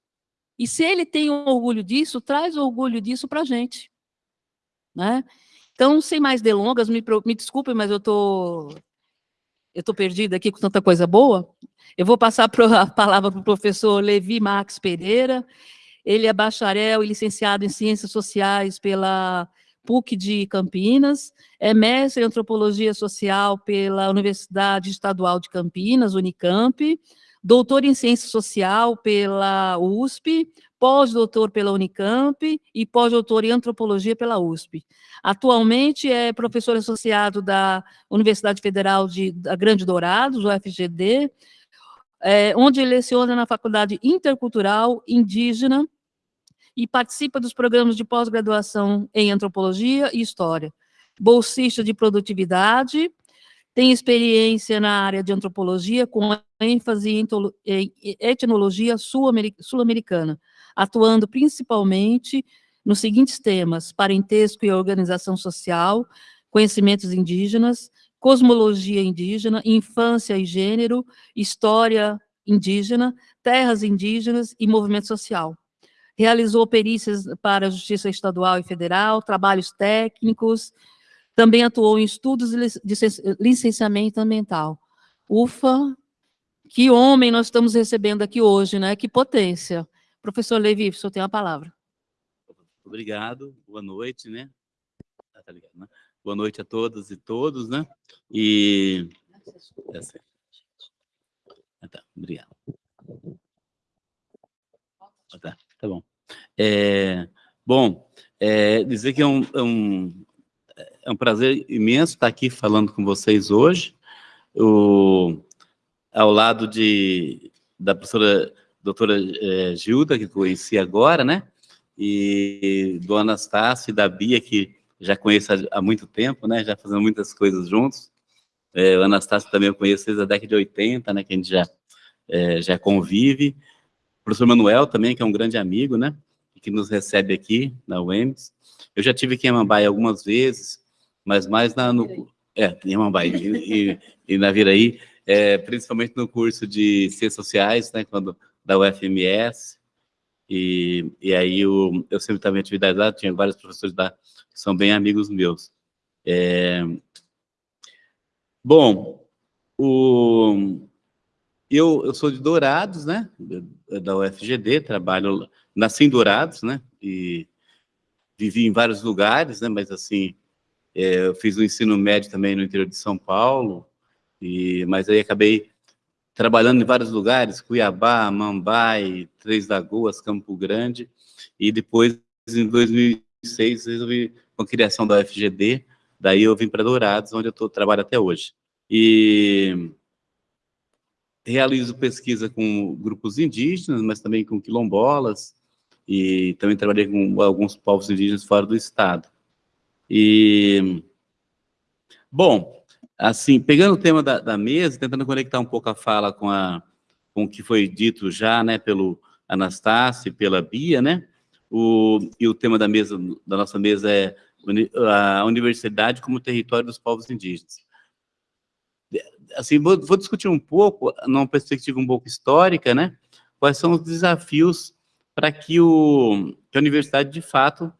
E se ele tem orgulho disso, traz orgulho disso para a gente. Né? Então, sem mais delongas, me, me desculpem, mas eu tô, eu tô perdida aqui com tanta coisa boa. Eu vou passar a palavra para o professor Levi Max Pereira. Ele é bacharel e licenciado em Ciências Sociais pela PUC de Campinas, é mestre em Antropologia Social pela Universidade Estadual de Campinas, Unicamp, doutor em Ciência Social pela USP, pós-doutor pela Unicamp e pós-doutor em Antropologia pela USP. Atualmente é professor associado da Universidade Federal de da Grande Dourados, UFGD, é, onde leciona na Faculdade Intercultural Indígena e participa dos programas de pós-graduação em Antropologia e História. Bolsista de Produtividade, tem experiência na área de Antropologia, com ênfase em etnologia sul-americana, atuando principalmente nos seguintes temas, parentesco e organização social, conhecimentos indígenas, cosmologia indígena, infância e gênero, história indígena, terras indígenas e movimento social realizou perícias para a Justiça Estadual e Federal, trabalhos técnicos, também atuou em estudos de licenciamento ambiental. Ufa, que homem nós estamos recebendo aqui hoje, né? Que potência. Professor Levi, o senhor tem a palavra. Obrigado, boa noite, né? Ah, tá ligado, né? Boa noite a todas e todos, né? E... Ah, tá, obrigado. Ah, tá. Tá bom. É, bom, é, dizer que é um, é, um, é um prazer imenso estar aqui falando com vocês hoje, o, ao lado de, da professora doutora é, Gilda, que conheci agora, né? E do Anastácio e da Bia, que já conheço há, há muito tempo, né? Já fazendo muitas coisas juntos. É, o Anastácio também eu conheço desde a década de 80, né? Que a gente já, é, já convive professor Manuel também, que é um grande amigo, né? Que nos recebe aqui na UEMS. Eu já tive aqui em Amambai algumas vezes, mas mais na, no... É, em Amambai e, e, e na Viraí, é, principalmente no curso de Ciências Sociais, né? Quando, da UFMS. E, e aí eu, eu sempre estava em atividade lá, tinha vários professores lá que são bem amigos meus. É... Bom, o, eu, eu sou de Dourados, né, da UFGD, trabalho, nasci em Dourados, né, e vivi em vários lugares, né, mas assim, é, eu fiz o ensino médio também no interior de São Paulo, e, mas aí acabei trabalhando em vários lugares, Cuiabá, Mambai, Três Lagoas, Campo Grande, e depois, em 2006, resolvi, com a criação da UFGD, daí eu vim para Dourados, onde eu tô, trabalho até hoje. E realizo pesquisa com grupos indígenas, mas também com quilombolas, e também trabalhei com alguns povos indígenas fora do estado. E, bom, assim, pegando o tema da, da mesa, tentando conectar um pouco a fala com, a, com o que foi dito já, né, pelo Anastácio e pela Bia, né, o, e o tema da mesa, da nossa mesa é a universidade como território dos povos indígenas. Assim, vou, vou discutir um pouco, numa perspectiva um pouco histórica, né, quais são os desafios para que, o, que a universidade, de fato,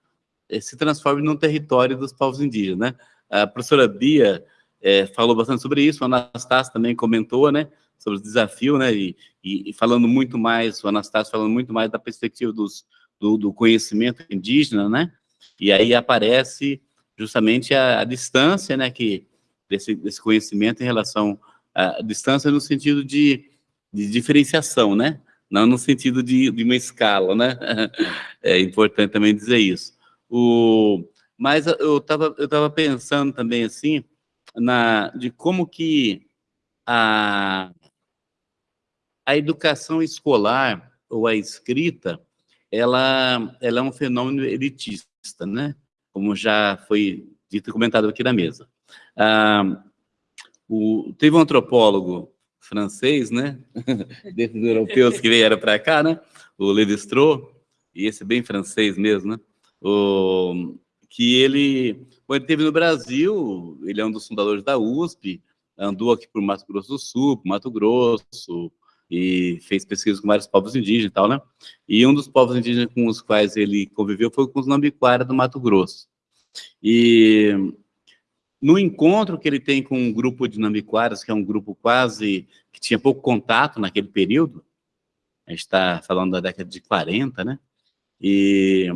eh, se transforme num território dos povos indígenas, né. A professora Bia é, falou bastante sobre isso, o Anastácio também comentou, né, sobre o desafio, né, e, e, falando muito mais, o Anastácio falando muito mais da perspectiva dos, do, do conhecimento indígena, né, e aí aparece justamente a, a distância, né, que desse, desse conhecimento em relação à distância no sentido de, de diferenciação, né, não no sentido de, de uma escala, né, *laughs* é importante também dizer isso. O, mas eu estava eu tava pensando também, assim, na, de como que a, a educação escolar ou a escrita, ela, ela é um fenômeno elitista, né? Como já foi dito e comentado aqui na mesa. Ah, o, teve um antropólogo francês, né? *laughs* Desses europeus que vieram para cá, né? O Lévi-Strauss, e esse bem francês mesmo, né? O, que ele, bom, ele teve no Brasil, ele é um dos fundadores da USP, andou aqui por Mato Grosso do Sul, Mato Grosso, e fez pesquisas com vários povos indígenas e tal, né? E um dos povos indígenas com os quais ele conviveu foi com os Nambiquara do Mato Grosso. E no encontro que ele tem com um grupo de Nambiquaras, que é um grupo quase que tinha pouco contato naquele período, a gente está falando da década de 40, né? E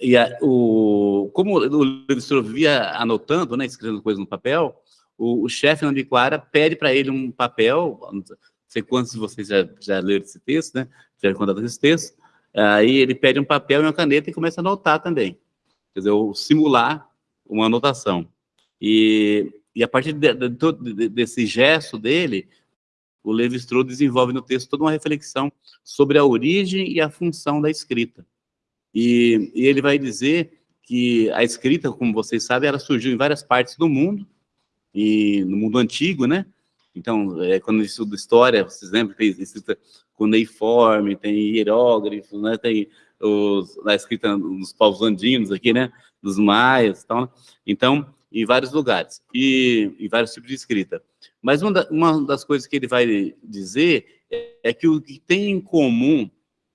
e a, o, como o Levistor vivia anotando, né, escrevendo coisas no papel, o, o chefe Nambiquara pede para ele um papel, não sei quantos de vocês já, já leram esse texto, né, já contato esse texto, aí ele pede um papel e uma caneta e começa a anotar também, quer dizer, simular uma anotação. E, e a partir de, de, de, desse gesto dele, o Levi-Strauss desenvolve no texto toda uma reflexão sobre a origem e a função da escrita. E, e, ele vai dizer que a escrita, como vocês sabem, ela surgiu em várias partes do mundo, e no mundo antigo, né? Então, é, quando estuda história, vocês lembram que tem escrita cuneiforme, tem hieróglifos, né? Tem os, a escrita nos povos andinos aqui, né? Dos maias e tal. Né? Então, em vários lugares, e em vários tipos de escrita. Mas uma, da, uma das coisas que ele vai dizer é que o que tem em comum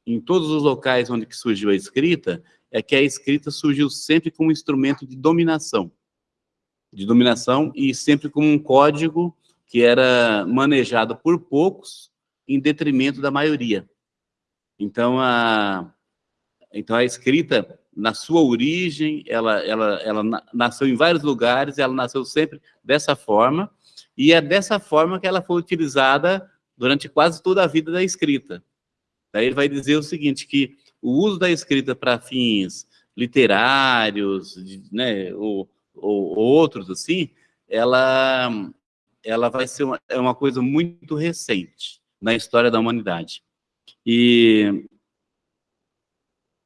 em todos os locais onde surgiu a escrita, é que a escrita surgiu sempre como instrumento de dominação. De dominação e sempre como um código que era manejado por poucos em detrimento da maioria. Então, a, então a escrita, na sua origem, ela, ela, ela nasceu em vários lugares, ela nasceu sempre dessa forma, e é dessa forma que ela foi utilizada durante quase toda a vida da escrita. Daí ele vai dizer o seguinte, que o uso da escrita para fins literários, né, ou, ou, ou, outros assim, ela, ela vai ser uma, é uma coisa muito recente na história da humanidade. E,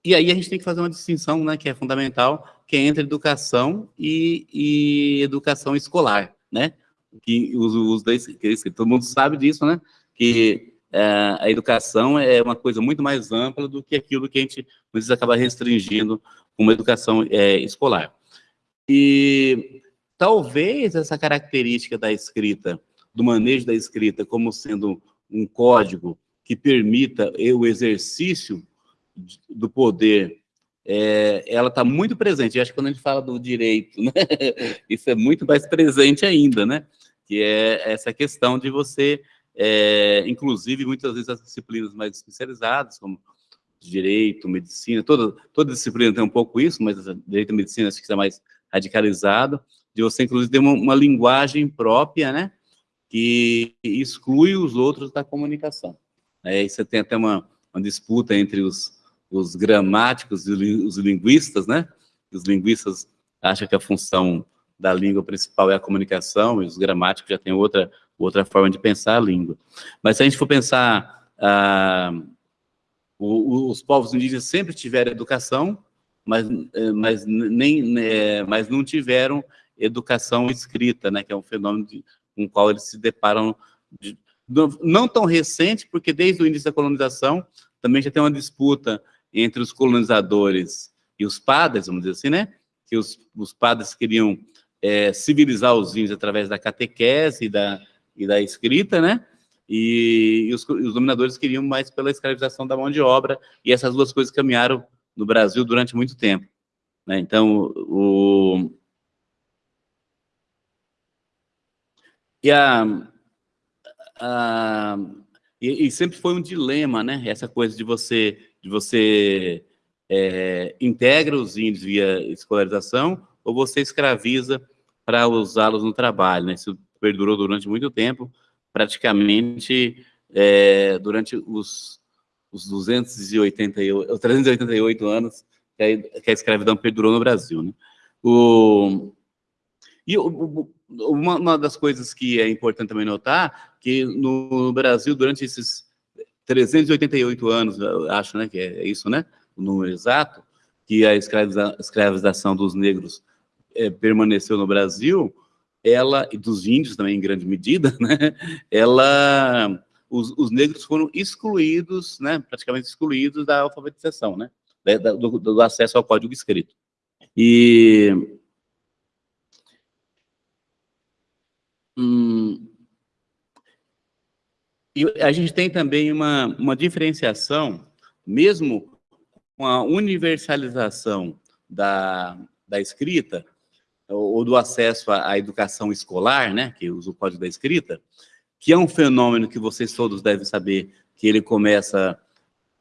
e aí a gente tem que fazer uma distinção, né, que é fundamental, que é entre educação e, e educação escolar, né? Que os uso da escrita, todo mundo sabe disso, né? Que é, a educação é uma coisa muito mais ampla do que aquilo que a gente, às vezes, acaba restringindo com uma educação é, escolar. E talvez essa característica da escrita, do manejo da escrita como sendo um código que permita o exercício do poder, é, ela está muito presente. Eu acho que quando a gente fala do direito, né, *laughs* isso é muito mais presente ainda, né? Que é essa questão de você é, inclusive muitas vezes as disciplinas mais especializadas, como direito, medicina, toda, toda disciplina tem um pouco isso, mas direito e medicina acho que está mais radicalizado, de você inclusive ter uma, uma, linguagem própria, né, que exclui os outros da comunicação. Aí você tem até uma, uma disputa entre os, os gramáticos e os linguistas, né, os linguistas acham que a função da língua principal é a comunicação, e os gramáticos já têm outra outra forma de pensar a língua. Mas se a gente for pensar, ah, os povos indígenas sempre tiveram educação, mas, eh, mas, nem, né, mas não tiveram educação escrita, né, que é um fenômeno de, com o qual eles se deparam, de, não tão recente, porque desde o início da colonização também já tem uma disputa entre os colonizadores e os padres, vamos dizer assim, né? Que os, os padres queriam é, civilizar os índios através da catequese e da, e da escrita, né? E, e os, os, dominadores queriam mais pela escravização da mão de obra, e essas duas coisas caminharam no Brasil durante muito tempo. Né? Então, o... E a, a e, e, sempre foi um dilema, né? Essa coisa de você, de você é, integra os índios via escolarização ou você escraviza para usá-los no trabalho, né? Isso perdurou durante muito tempo, praticamente é, durante os, os 288, 388 anos que a, escravidão perdurou no Brasil, né? O, e o, uma, uma, das coisas que é importante também notar, que no Brasil, durante esses 388 anos, acho né, que é, isso, né, o número exato, que a escraviza, escravização dos negros é, permaneceu no Brasil, ela, e dos índios também em grande medida, *laughs* né, ela, os, os negros foram excluídos, né, praticamente excluídos da alfabetização, né, do, do acesso ao código escrito. E Hum, e a gente tem também uma, uma diferenciação, mesmo com a universalização da, da escrita, ou, do acesso à, educação escolar, né, que usa o código da escrita, que é um fenômeno que vocês todos devem saber, que ele começa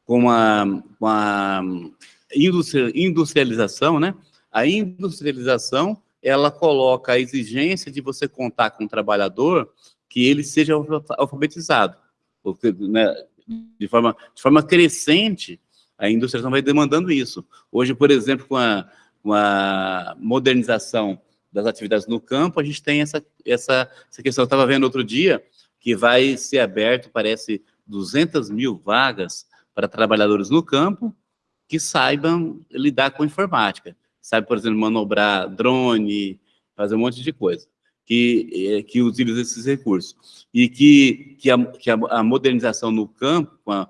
com a, com a industrialização, né? A industrialização ela coloca a exigência de você contar com um trabalhador que ele seja alfabetizado. Porque, né, de, forma, de forma crescente, a indústria vai demandando isso. Hoje, por exemplo, com a, com a modernização das atividades no campo, a gente tem essa, essa, essa questão. Eu estava vendo outro dia que vai ser aberto, parece, 200 mil vagas para trabalhadores no campo que saibam lidar com informática sabe, por exemplo, manobrar drone, fazer um monte de coisa, que, é, que utiliza esses recursos. E que, que, a, que a, modernização no campo, com a,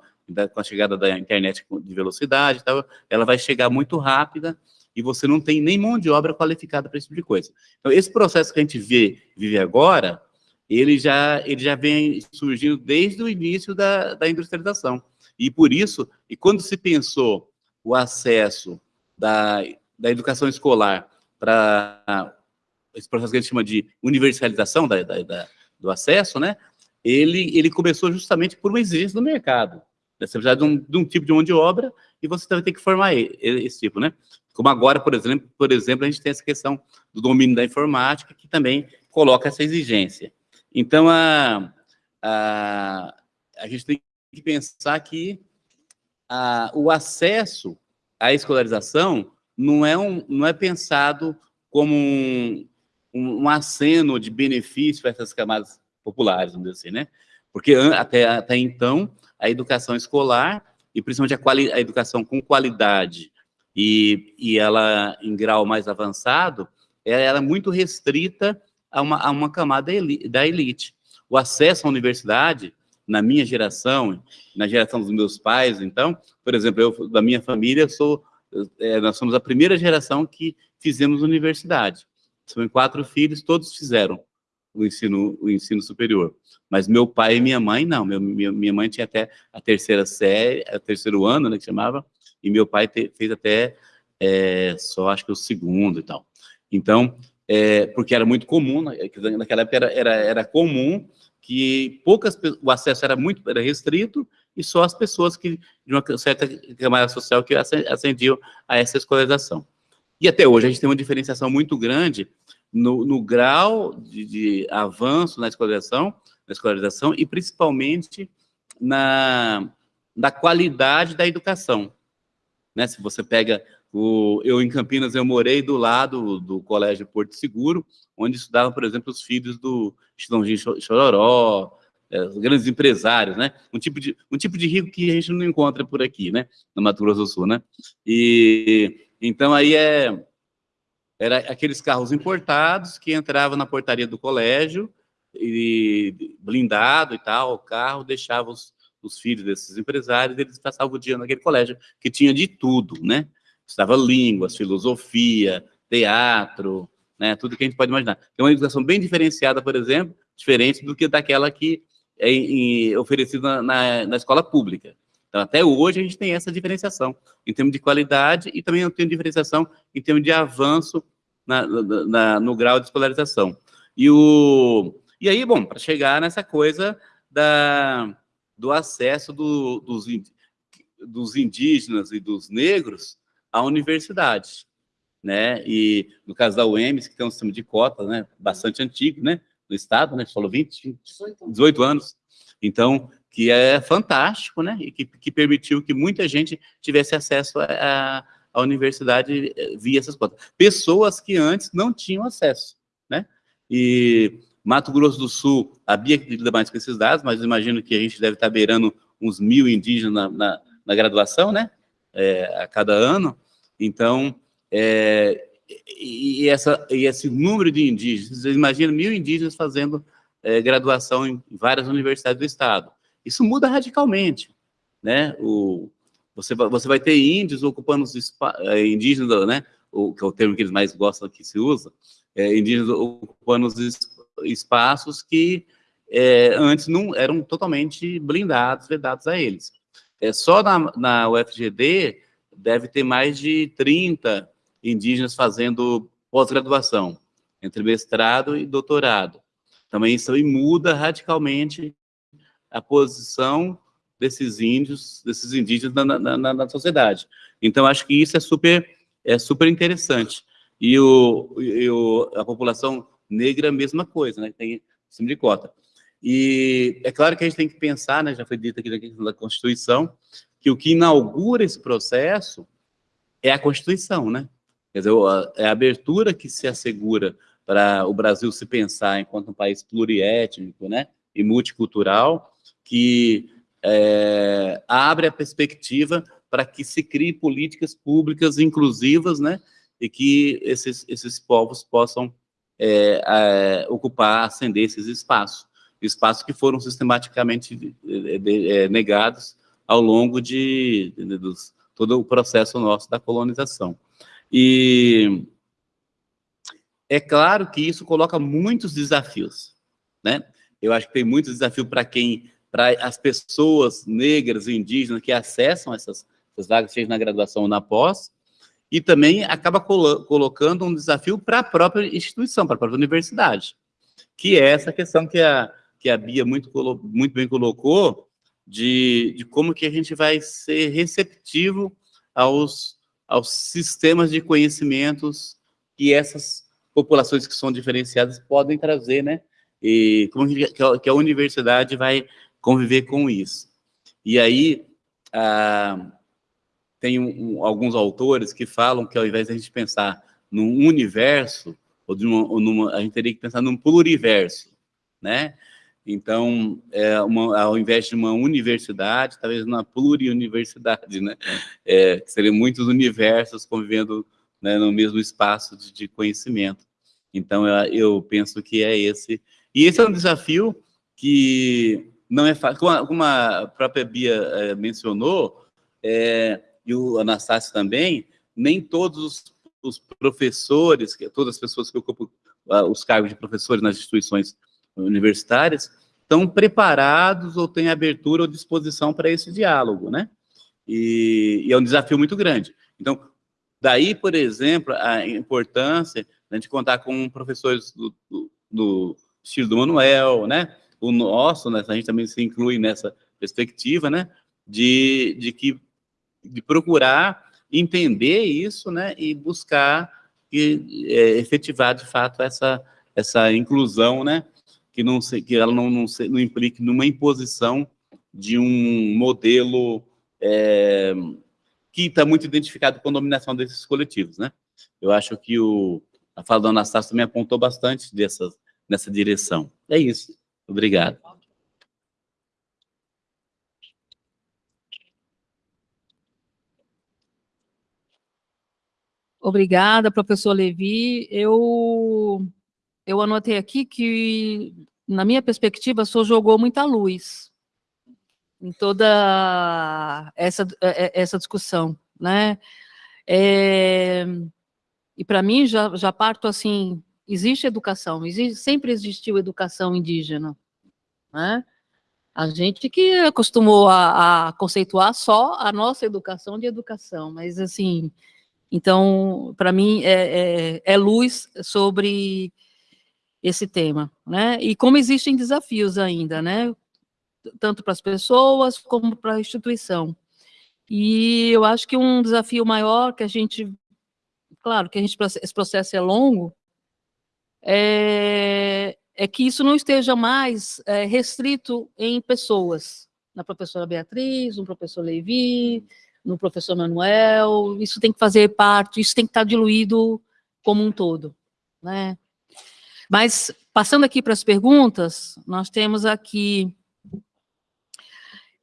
com a chegada da internet de velocidade, tal, ela vai chegar muito rápida e você não tem nem mão de obra qualificada para esse tipo de coisa. Então, esse processo que a gente vê, vive agora, ele já, ele já vem surgindo desde o início da, da industrialização. E por isso, e quando se pensou o acesso da, da educação escolar para esse processo que a gente chama de universalização da, da, da, do acesso, né, ele, ele começou justamente por uma exigência do mercado. Né? Você precisa de um, de um tipo de mão de obra e você também tem que formar esse tipo, né? Como agora, por exemplo, por exemplo, a gente tem essa questão do domínio da informática, que também coloca essa exigência. Então, a, a, a gente tem que pensar que a, o acesso à escolarização não é, um, não é pensado como um, um, um aceno de benefício para essas camadas populares, vamos dizer assim, né? Porque até, até então, a educação escolar, e principalmente a, a educação com qualidade, e, e ela em grau mais avançado, ela era muito restrita a uma, a uma camada da elite. O acesso à universidade, na minha geração, na geração dos meus pais, então, por exemplo, eu, da minha família, sou é, nós somos a primeira geração que fizemos universidade. São quatro filhos, todos fizeram o ensino, o ensino superior. Mas meu pai e minha mãe, não. Meu, minha, minha mãe tinha até a terceira série, o terceiro ano, né, que chamava, e meu pai te, fez até é, só, acho que o segundo e tal. Então, é, porque era muito comum, né, naquela época era, era, era comum que poucas, o acesso era muito era restrito, e só as pessoas que, de uma certa camada social que ascendiam a essa escolarização. E até hoje a gente tem uma diferenciação muito grande no, no grau de, de, avanço na escolarização, na escolarização e principalmente na, na qualidade da educação. Né? Se você pega o, eu em Campinas eu morei do lado do Colégio Porto Seguro, onde estudavam, por exemplo, os filhos do Chitãozinho Chororó, é, grandes empresários, né? Um tipo, de, um tipo de rico que a gente não encontra por aqui, né? No Mato Grosso do Sul, né? E então aí é era aqueles carros importados que entravam na portaria do colégio e blindado e tal, o carro deixava os, os filhos desses empresários, eles passavam o dia naquele colégio que tinha de tudo, né? estudava línguas, filosofia, teatro, né, tudo que a gente pode imaginar. É uma educação bem diferenciada, por exemplo, diferente do que daquela que é oferecida na, na escola pública. Então, até hoje, a gente tem essa diferenciação em termos de qualidade e também tem diferenciação em termos de avanço na, na, no grau de escolarização. E, o, e aí, bom, para chegar nessa coisa da, do acesso do, dos, dos indígenas e dos negros à universidade, né? E no caso da UEMS, que tem um sistema de cotas, né, bastante antigo, né, no estado, né, falou 20, 18 anos. Então, que é fantástico, né, e que, que permitiu que muita gente tivesse acesso à universidade eh, via essas cotas. Pessoas que antes não tinham acesso, né? E Mato Grosso do Sul, a Bia lida mais com esses dados, mas imagino que a gente deve estar beirando uns mil indígenas na, na, na graduação, né? É, a cada ano. Então, é, e, essa, e esse número de indígenas, imaginam mil indígenas fazendo é, graduação em várias universidades do estado. Isso muda radicalmente, né? O, você, você vai ter índios ocupando os é, indígenas, né? O, que é o termo que eles mais gostam que se usa, é, indígenas ocupando os espaços que é, antes não eram totalmente blindados, vedados a eles. É, só na, na UFGD deve ter mais de 30 indígenas fazendo pós-graduação, entre mestrado e doutorado. Também isso muda radicalmente a posição desses índios, desses indígenas na, na, na, sociedade. Então, acho que isso é super, é super interessante. E, o, e o, a população negra, a mesma coisa, né? Tem cima de cota. E é claro que a gente tem que pensar, né, já foi dito aqui na Constituição, que o que inaugura esse processo é a Constituição, né? Quer dizer, é a abertura que se assegura para o Brasil se pensar enquanto um país pluriétnico, né, e multicultural, que é, abre a perspectiva para que se criem políticas públicas inclusivas, né, e que esses, esses povos possam é, é, ocupar, ascender esses espaços, espaços que foram sistematicamente é, negados ao longo de, de, de todo o processo nosso da colonização. E é claro que isso coloca muitos desafios, né? Eu acho que tem muitos desafios para quem, para as pessoas negras e indígenas que acessam essas, essas vagas, seja na graduação ou na pós, e também acaba colo colocando um desafio para a própria instituição, para a própria universidade, que é essa questão que a, que a Bia muito, muito bem colocou, de, de como que a gente vai ser receptivo aos aos sistemas de conhecimentos que essas populações que são diferenciadas podem trazer, né? E como que a universidade vai conviver com isso. E aí, ah, tem um, alguns autores que falam que ao invés de a gente pensar num universo, ou, uma, ou numa, a gente teria que pensar num pluriverso, né? Então, é uma, ao invés de uma universidade, talvez uma pluriuniversidade, né? É, seriam muitos universos convivendo né, no mesmo espaço de, de conhecimento. Então, eu, eu, penso que é esse. E esse é um desafio que não é fácil. Como a, como a própria Bia é, mencionou, é, e o Anastácio também, nem todos os, professores, todas as pessoas que ocupam uh, os cargos de professores nas instituições universitárias estão preparados ou têm abertura ou disposição para esse diálogo, né? E, e, é um desafio muito grande. Então, daí, por exemplo, a importância de a gente contar com professores do, do, do estilo do Manuel, né? O nosso, né? a gente também se inclui nessa perspectiva, né? De, de que de procurar entender isso, né? E buscar e, é, efetivar de fato essa essa inclusão, né? que, não, que ela não, não, não implique numa imposição de um modelo é, que está muito identificado com a dominação desses coletivos, né? Eu acho que o, a fala da Anastácia também apontou bastante dessa, nessa direção. É isso. Obrigado. Obrigada, professor Levi. Eu eu anotei aqui que, na minha perspectiva, o senhor jogou muita luz em toda essa, é, é, essa discussão, né? É, e para mim, já, já parto assim, existe educação, existe, sempre existiu educação indígena, né? A gente que acostumou a, a, conceituar só a nossa educação de educação, mas assim, então, para mim, é, é, é, luz sobre esse tema, né? E como existem desafios ainda, né? Tanto para as pessoas como para a instituição. E eu acho que um desafio maior que a gente, claro que a gente, esse processo é longo, é, é que isso não esteja mais é, restrito em pessoas, na professora Beatriz, no professor Levi, no professor Manuel, isso tem que fazer parte, isso tem que estar diluído como um todo, né? Mas, passando aqui para as perguntas, nós temos aqui,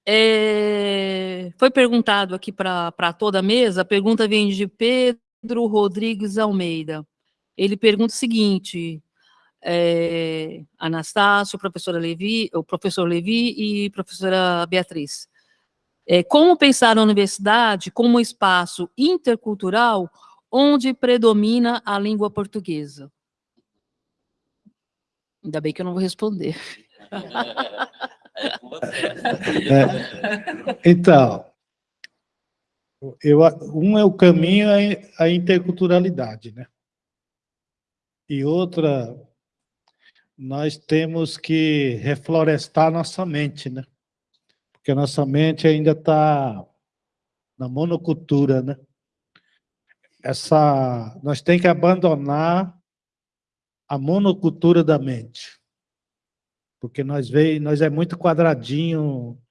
é, foi perguntado aqui para toda a mesa, a pergunta vem de Pedro Rodrigues Almeida, ele pergunta o seguinte, é, Anastácio, professora Levi, o professor Levi e professora Beatriz. É, como pensar a universidade como um espaço intercultural onde predomina a língua portuguesa? Ainda bem que eu não vou responder. *laughs* É, então, eu, um é o caminho à interculturalidade, né? E outra nós temos que reflorestar nossa mente, né? Porque a nossa mente ainda está na monocultura, né? Essa, nós temos que abandonar a monocultura da mente. Porque nós veio, nós é muito quadradinho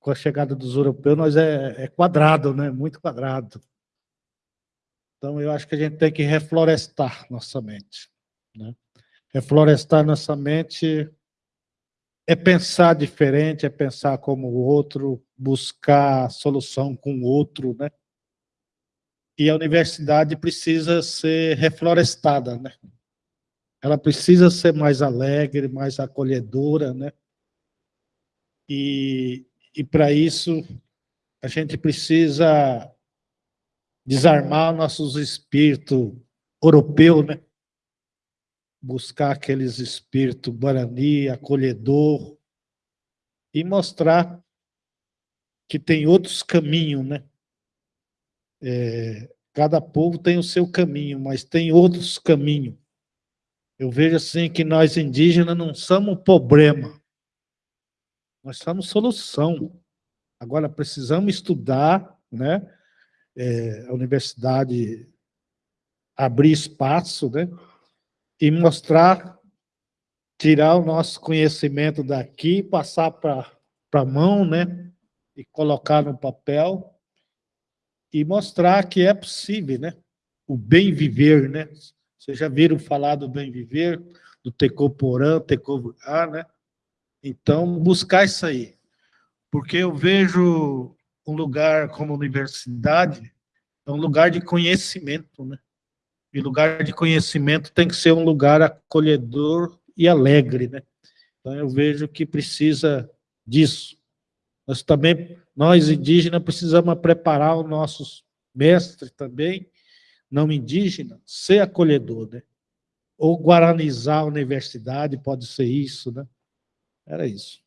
com a chegada dos europeus, nós é, é quadrado, né? Muito quadrado. Então, eu acho que a gente tem que reflorestar nossa mente. Né? Reflorestar nossa mente é pensar diferente, é pensar como o outro, buscar solução com o outro, né? E a universidade precisa ser reflorestada, né? Ela precisa ser mais alegre, mais acolhedora, né? E, e para isso, a gente precisa desarmar nossos espíritos europeus, né? buscar aqueles espíritos guarani, acolhedor, e mostrar que tem outros caminhos, né? É, cada povo tem o seu caminho, mas tem outros caminhos. Eu vejo assim que nós indígenas não somos problema, nós somos solução. Agora precisamos estudar, né? É, a universidade abrir espaço, né? e mostrar, tirar o nosso conhecimento daqui, passar para a mão, né? E colocar no papel e mostrar que é possível, né? O bem viver, né? Vocês já viram falar do bem viver, do Tecoporã, Tecová, né? Então, buscar isso aí. Porque eu vejo um lugar como universidade, é um lugar de conhecimento, né? E lugar de conhecimento tem que ser um lugar acolhedor e alegre, né? Então eu vejo que precisa disso. Nós também, nós indígenas, precisamos preparar os nossos mestres também, não indígenas, ser acolhedor, né? Ou guaranizar a universidade, pode ser isso, né? Era isso.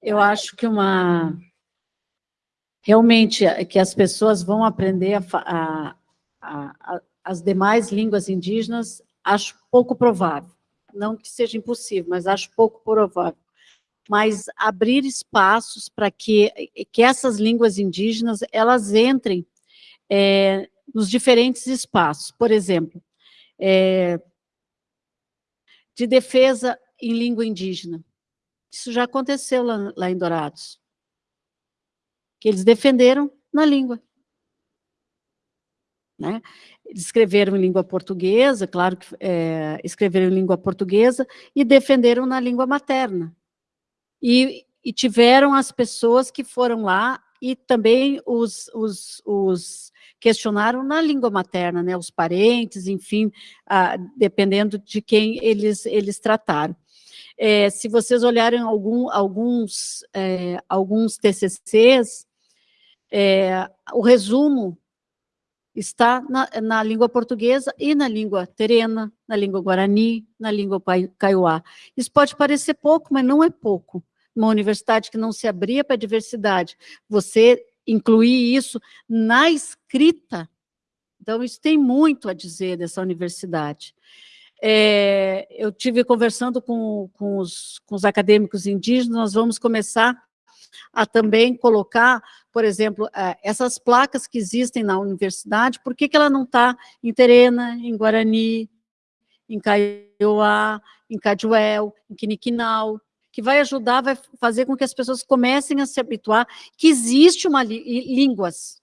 Eu acho que uma realmente é que as pessoas vão aprender a, a, a, as demais línguas indígenas, acho pouco provável. Não que seja impossível, mas acho pouco provável. Mas abrir espaços para que, que essas línguas indígenas elas entrem é, nos diferentes espaços. Por exemplo, é, de defesa em língua indígena. Isso já aconteceu lá, lá em Dourados que eles defenderam na língua. Né? Escreveram em língua portuguesa, claro que é, escreveram em língua portuguesa, e defenderam na língua materna. E, e tiveram as pessoas que foram lá e também os, os, os questionaram na língua materna, né, os parentes, enfim, ah, dependendo de quem eles, eles trataram. é, se vocês olharem algum, alguns, é, alguns TCCs, é, o resumo está na, na, língua portuguesa e na língua terena, na língua guarani, na língua kaiowá. Isso pode parecer pouco, mas não é pouco. Uma universidade que não se abria para a diversidade, você incluir isso na escrita, então isso tem muito a dizer dessa universidade. É, eu tive conversando com, com, os, com os acadêmicos indígenas, nós vamos começar a também colocar, por exemplo, é, essas placas que existem na universidade, por que, que ela não está em Terena, em Guarani, em Kaiowá, em Caduel, em Quiniquinal, que vai ajudar, vai fazer com que as pessoas comecem a se habituar que existe uma línguas,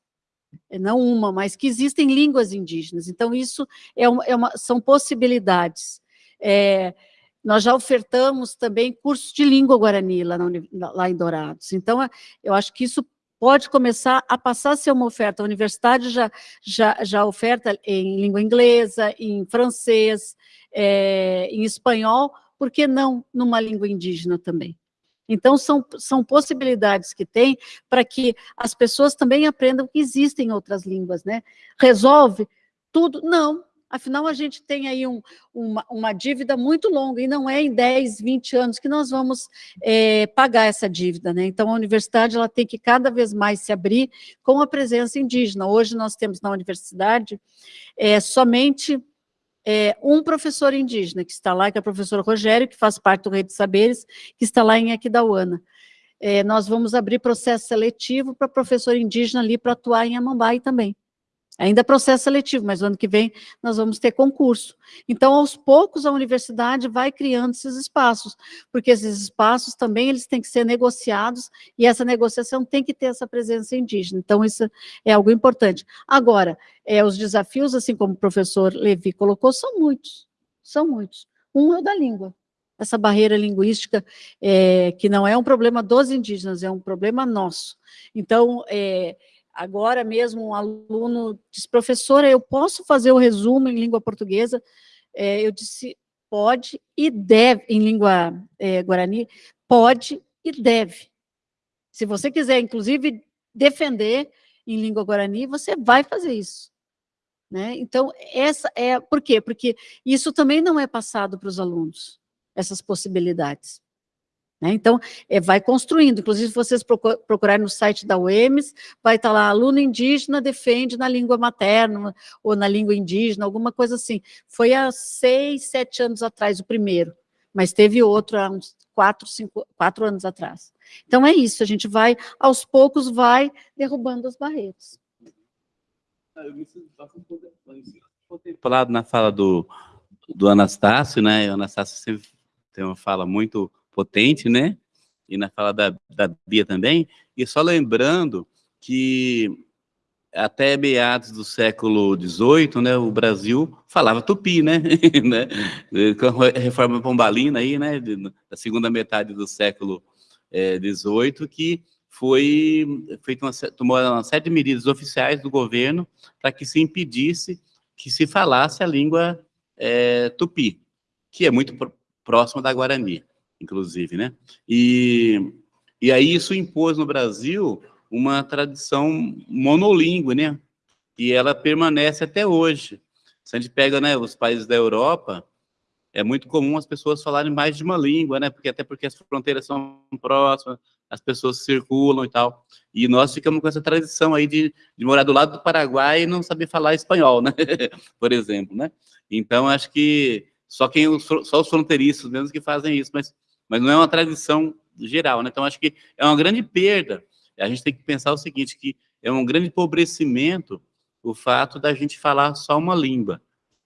não uma, mas que existem línguas indígenas. Então, isso é uma, é uma são possibilidades. É, nós já ofertamos também cursos de língua guarani lá, na, lá em Dourados. Então, eu acho que isso pode começar a passar a ser uma oferta. A universidade já, já, já oferta em língua inglesa, em francês, é, em espanhol, por que não numa língua indígena também? Então, são, são possibilidades que tem para que as pessoas também aprendam que existem outras línguas, né? Resolve tudo? Não. Afinal, a gente tem aí um, uma, uma, dívida muito longa, e não é em 10, 20 anos que nós vamos é, pagar essa dívida, né? Então, a universidade ela tem que cada vez mais se abrir com a presença indígena. Hoje, nós temos na universidade é, somente é, um professor indígena que está lá, que é o professor Rogério, que faz parte do Rede Saberes, que está lá em Aquidauana. É, nós vamos abrir processo seletivo para professor indígena ali para atuar em Amambai também. Ainda é processo seletivo, mas no ano que vem nós vamos ter concurso. Então, aos poucos, a universidade vai criando esses espaços, porque esses espaços também eles têm que ser negociados, e essa negociação tem que ter essa presença indígena. Então, isso é algo importante. Agora, é, os desafios, assim como o professor Levi colocou, são muitos, são muitos. Um é o da língua. Essa barreira linguística, é, que não é um problema dos indígenas, é um problema nosso. Então, é, Agora mesmo um aluno disse, professora, eu posso fazer o resumo em língua portuguesa? É, eu disse, pode e deve, em língua é, guarani, pode e deve. Se você quiser, inclusive, defender em língua guarani, você vai fazer isso. Né? Então, essa é, por quê? Porque isso também não é passado para os alunos, essas possibilidades. Né? Então, é, vai construindo, inclusive se vocês procurarem no site da UEMS, vai estar lá, aluno indígena defende na língua materna, ou na língua indígena, alguma coisa assim. Foi há seis, sete anos atrás o primeiro, mas teve outro há uns quatro, cinco, quatro anos atrás. Então é isso, a gente vai, aos poucos, vai derrubando as barreiras. Falado na fala do, do Anastácio, né? O Anastácio sempre tem uma fala muito potente, né? E na fala da, da Bia também. E só lembrando que até meados do século XVIII, né, o Brasil falava tupi, né, *laughs* né? com a reforma pombalina aí, né, da segunda metade do século XVIII, é, que foi feita uma, tomou uma série de medidas oficiais do governo para que se impedisse que se falasse a língua é, tupi, que é muito próxima da Guarani inclusive, né? E, e aí isso impôs no Brasil uma tradição monolíngue, né? E ela permanece até hoje. Se a gente pega né, os países da Europa, é muito comum as pessoas falarem mais de uma língua, né? Porque até porque as fronteiras são próximas, as pessoas circulam e tal. E nós ficamos com essa tradição aí de, de morar do lado do Paraguai e não saber falar espanhol, né? *laughs* Por exemplo, né? Então, acho que só quem só os fronteiriços mesmo que fazem isso, mas mas não é uma tradição geral, né? Então, acho que é uma grande perda. A gente tem que pensar o seguinte, que é um grande empobrecimento o fato da gente falar só uma língua.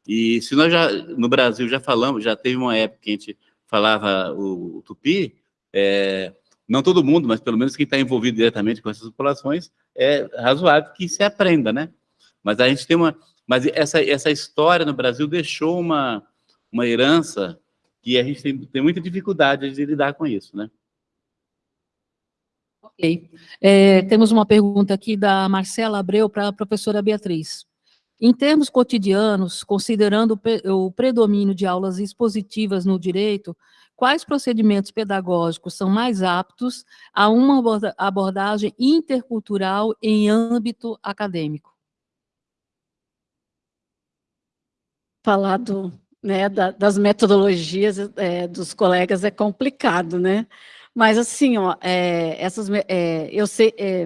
E se nós já, no Brasil, já falamos, já teve uma época que a gente falava o, o tupi, é, não todo mundo, mas pelo menos quem está envolvido diretamente com essas populações, é razoável que se aprenda, né? Mas a gente tem uma... Mas essa, essa história no Brasil deixou uma, uma herança que a gente tem, tem muita dificuldade de lidar com isso, né? Ok. É, temos uma pergunta aqui da Marcela Abreu para a professora Beatriz. Em termos cotidianos, considerando o predomínio de aulas expositivas no direito, quais procedimentos pedagógicos são mais aptos a uma abordagem intercultural em âmbito acadêmico? Falar do, né, da, das metodologias é, dos colegas é complicado, né? Mas assim, ó, é, essas, é, eu sei, é,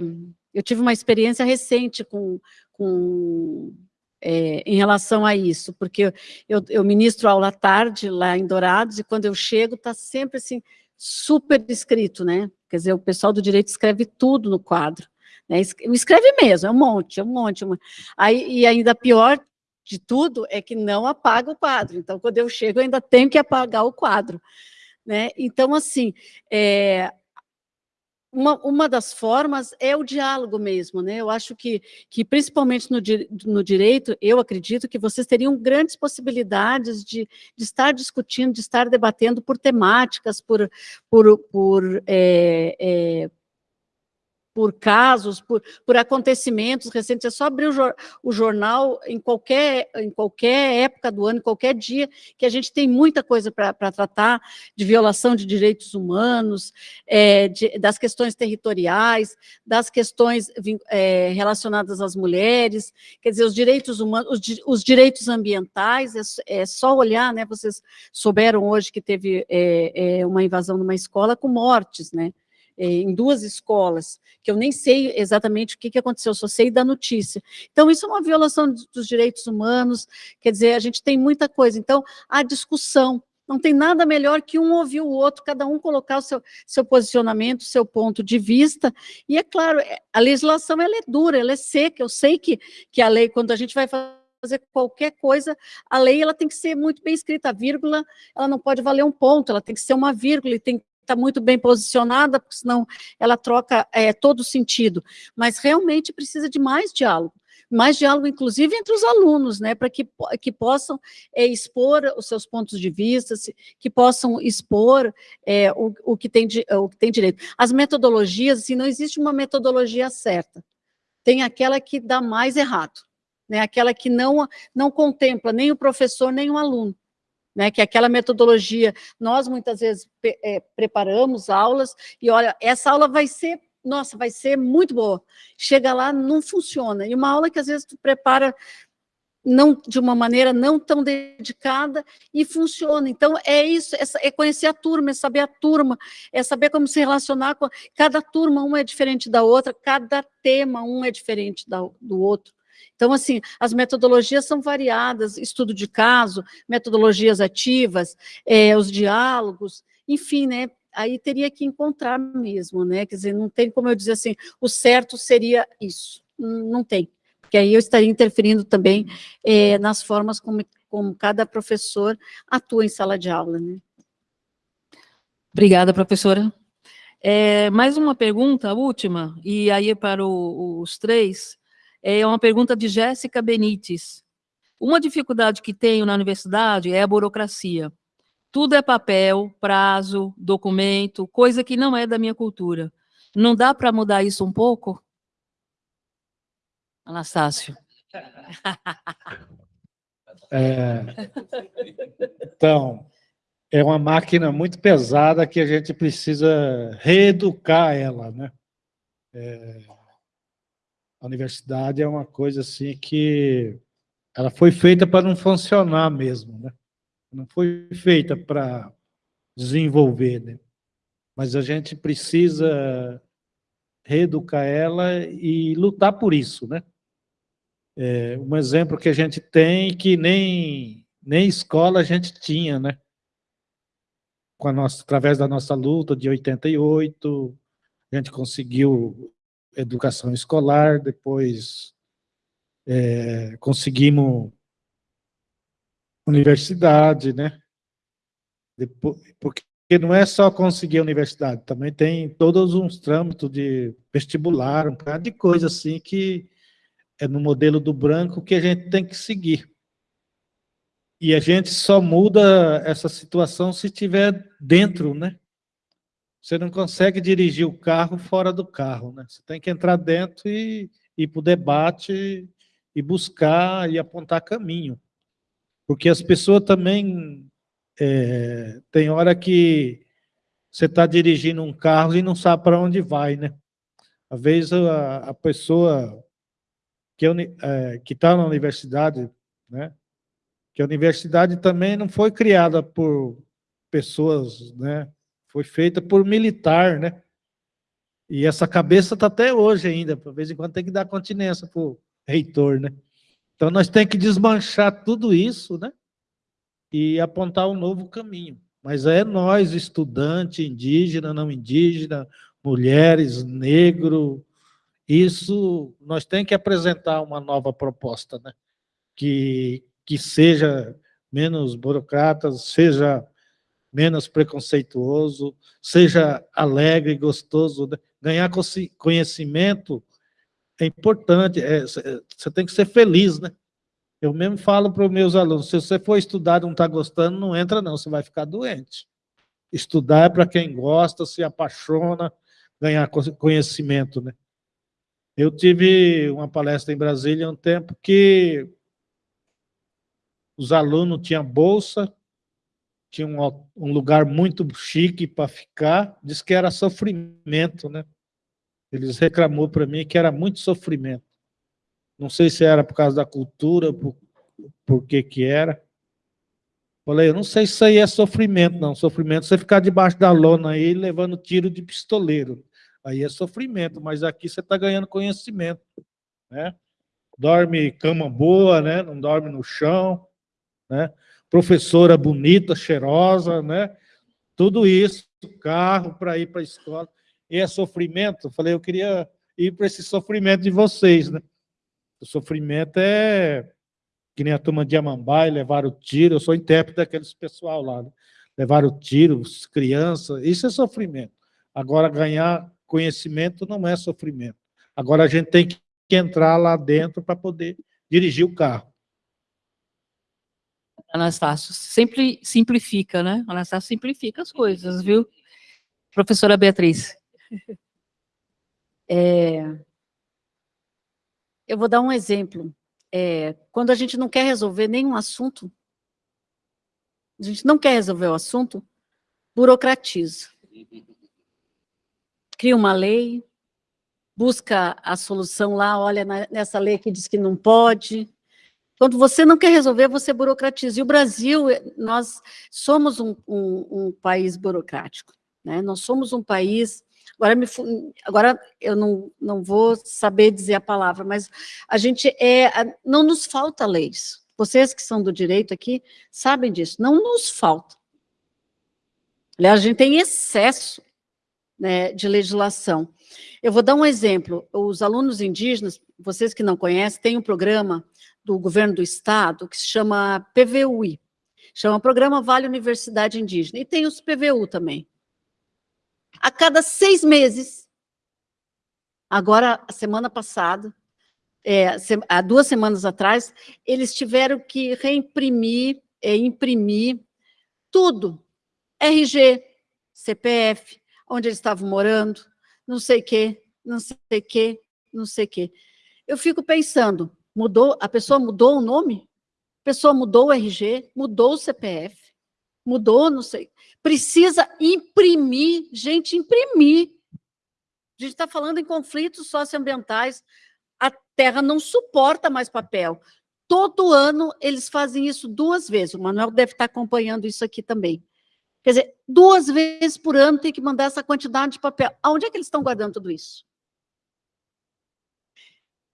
eu tive uma experiência recente com, com é, em relação a isso, porque eu, eu ministro aula à tarde lá em Dourados, e quando eu chego está sempre assim, super escrito, né? Quer dizer, o pessoal do direito escreve tudo no quadro. Né? Escreve mesmo, é um monte, é um monte. Uma... Aí, e ainda pior de tudo é que não apaga o quadro. Então, quando eu chego, eu ainda tenho que apagar o quadro. Né? Então, assim, é, uma, uma das formas é o diálogo mesmo, né? Eu acho que, que principalmente no, no direito, eu acredito que vocês teriam grandes possibilidades de, de estar discutindo, de estar debatendo por temáticas, por, por, por é, é, por casos, por, por acontecimentos recentes, é só abrir o, jor, o, jornal em qualquer, em qualquer época do ano, em qualquer dia, que a gente tem muita coisa para tratar, de violação de direitos humanos, é, de, das questões territoriais, das questões é, relacionadas às mulheres, quer dizer, os direitos humanos, os, os direitos ambientais, é, é, só olhar, né, vocês souberam hoje que teve é, é, uma invasão numa escola com mortes, né, em duas escolas, que eu nem sei exatamente o que, que aconteceu, só sei da notícia. Então, isso é uma violação dos direitos humanos, quer dizer, a gente tem muita coisa. Então, a discussão, não tem nada melhor que um ouvir o outro, cada um colocar o seu, seu posicionamento, seu ponto de vista, e é claro, é, a legislação ela é dura, ela é seca, eu sei que, que a lei, quando a gente vai fazer qualquer coisa, a lei ela tem que ser muito bem escrita, a vírgula, ela não pode valer um ponto, ela tem que ser uma vírgula, e tem está muito bem posicionada, porque senão ela troca é, todo o sentido. Mas realmente precisa de mais diálogo mais diálogo, inclusive, entre os alunos, né, para que, que possam é, expor os seus pontos de vista, que possam expor é, o, o, que tem de, o que tem direito. As metodologias, assim, não existe uma metodologia certa, tem aquela que dá mais errado, né, aquela que não, não contempla nem o professor, nem o aluno né, que é aquela metodologia, nós muitas vezes é, preparamos aulas, e olha, essa aula vai ser, nossa, vai ser muito boa. Chega lá, não funciona. E uma aula que às vezes tu prepara não de uma maneira não tão dedicada e funciona. Então, é isso, é, conhecer a turma, é saber a turma, é saber como se relacionar com... Cada turma, uma é diferente da outra, cada tema, um é diferente da, do outro. Então, assim, as metodologias são variadas, estudo de caso, metodologias ativas, é, os diálogos, enfim, né, aí teria que encontrar mesmo, né, quer dizer, não tem como eu dizer assim, o certo seria isso, não tem, porque aí eu estaria interferindo também é, nas formas como, como cada professor atua em sala de aula, né. Obrigada, professora. É, mais uma pergunta, última, e aí para o, os três, é uma pergunta de Jéssica Benites. Uma dificuldade que tenho na universidade é a burocracia. Tudo é papel, prazo, documento, coisa que não é da minha cultura. Não dá para mudar isso um pouco? Anastácio. É, então, é uma máquina muito pesada que a gente precisa reeducar ela, né? É, a universidade é uma coisa assim que ela foi feita para não funcionar mesmo, né? Não foi feita para desenvolver, né? Mas a gente precisa reeducar ela e lutar por isso, né? É, um exemplo que a gente tem que nem, nem escola a gente tinha, né? Com a nossa, através da nossa luta de 88, a gente conseguiu educação escolar, depois é, conseguimos universidade, né? Depois, porque não é só conseguir a universidade, também tem todos uns trâmites de vestibular, um bocado de coisa assim que é no modelo do branco que a gente tem que seguir. E a gente só muda essa situação se estiver dentro, né? Você não consegue dirigir o carro fora do carro, né? Você tem que entrar dentro e ir para o debate e buscar e apontar caminho. Porque as pessoas também... É, tem hora que você está dirigindo um carro e não sabe para onde vai, né? Às vezes a, a pessoa que é, está na universidade, né? Que a universidade também não foi criada por pessoas, né? Foi feita por militar, né? E essa cabeça está até hoje ainda, de vez em quando tem que dar continência para o reitor, né? Então nós temos que desmanchar tudo isso, né? E apontar um novo caminho. Mas é nós, estudante, indígena, não indígena, mulheres, negro, isso nós temos que apresentar uma nova proposta, né? Que, que seja menos burocrata, seja menos preconceituoso, seja alegre, gostoso. Né? Ganhar conhecimento é importante, é, você tem que ser feliz, né? Eu mesmo falo para os meus alunos, se você for estudar e não está gostando, não entra não, você vai ficar doente. Estudar é para quem gosta, se apaixona, ganhar conhecimento, né? Eu tive uma palestra em Brasília há um tempo que os alunos tinham bolsa, tinha um, um lugar muito chique para ficar, diz que era sofrimento, né? Eles reclamou para mim que era muito sofrimento. Não sei se era por causa da cultura, por, por que que era. Falei, eu não sei se isso aí é sofrimento, não. Sofrimento é você ficar debaixo da lona aí levando tiro de pistoleiro. Aí é sofrimento, mas aqui você está ganhando conhecimento, né? Dorme cama boa, né? Não dorme no chão, né? Professora bonita, cheirosa, né? Tudo isso, carro para ir para a escola. E é sofrimento? Eu falei, eu queria ir para esse sofrimento de vocês, né? O sofrimento é que nem a turma de Amambai, levaram tiro, eu sou intérprete daqueles pessoal lá, né? levaram tiro, crianças, isso é sofrimento. Agora, ganhar conhecimento não é sofrimento. Agora, a gente tem que entrar lá dentro para poder dirigir o carro. Anastácio, sempre simplifica, né? Anastácio simplifica as coisas, viu? Professora Beatriz. É, eu vou dar um exemplo. É, quando a gente não quer resolver nenhum assunto, a gente não quer resolver o assunto, burocratiza. Cria uma lei, busca a solução lá, olha nessa lei que diz que não pode, quando você não quer resolver, você burocratiza. E o Brasil, eh, nós somos um, um, um país burocrático. Né? Nós somos um país... Agora, me, agora eu não, não vou saber dizer a palavra, mas a gente é... Não nos falta leis. Vocês que são do direito aqui sabem disso. Não nos falta. Aliás, a gente tem excesso né, de legislação. Eu vou dar um exemplo. Os alunos indígenas, vocês que não conhecem, têm um programa do governo do estado, que se chama PVUI, chama Programa Vale Universidade Indígena, e tem os PVU também. A cada seis meses, agora, a semana passada, é, há duas semanas atrás, eles tiveram que reimprimir, é, imprimir tudo, RG, CPF, onde eles estavam morando, não sei o quê, não sei o quê, não sei o quê. Eu fico pensando, Mudou, a pessoa mudou o nome? A pessoa mudou o RG, mudou o CPF, mudou, não sei. Precisa imprimir, gente, imprimir. A gente está falando em conflitos socioambientais. A terra não suporta mais papel. Todo ano eles fazem isso duas vezes. O Manuel deve estar acompanhando isso aqui também. Quer dizer, duas vezes por ano tem que mandar essa quantidade de papel. Aonde é que eles estão guardando tudo isso?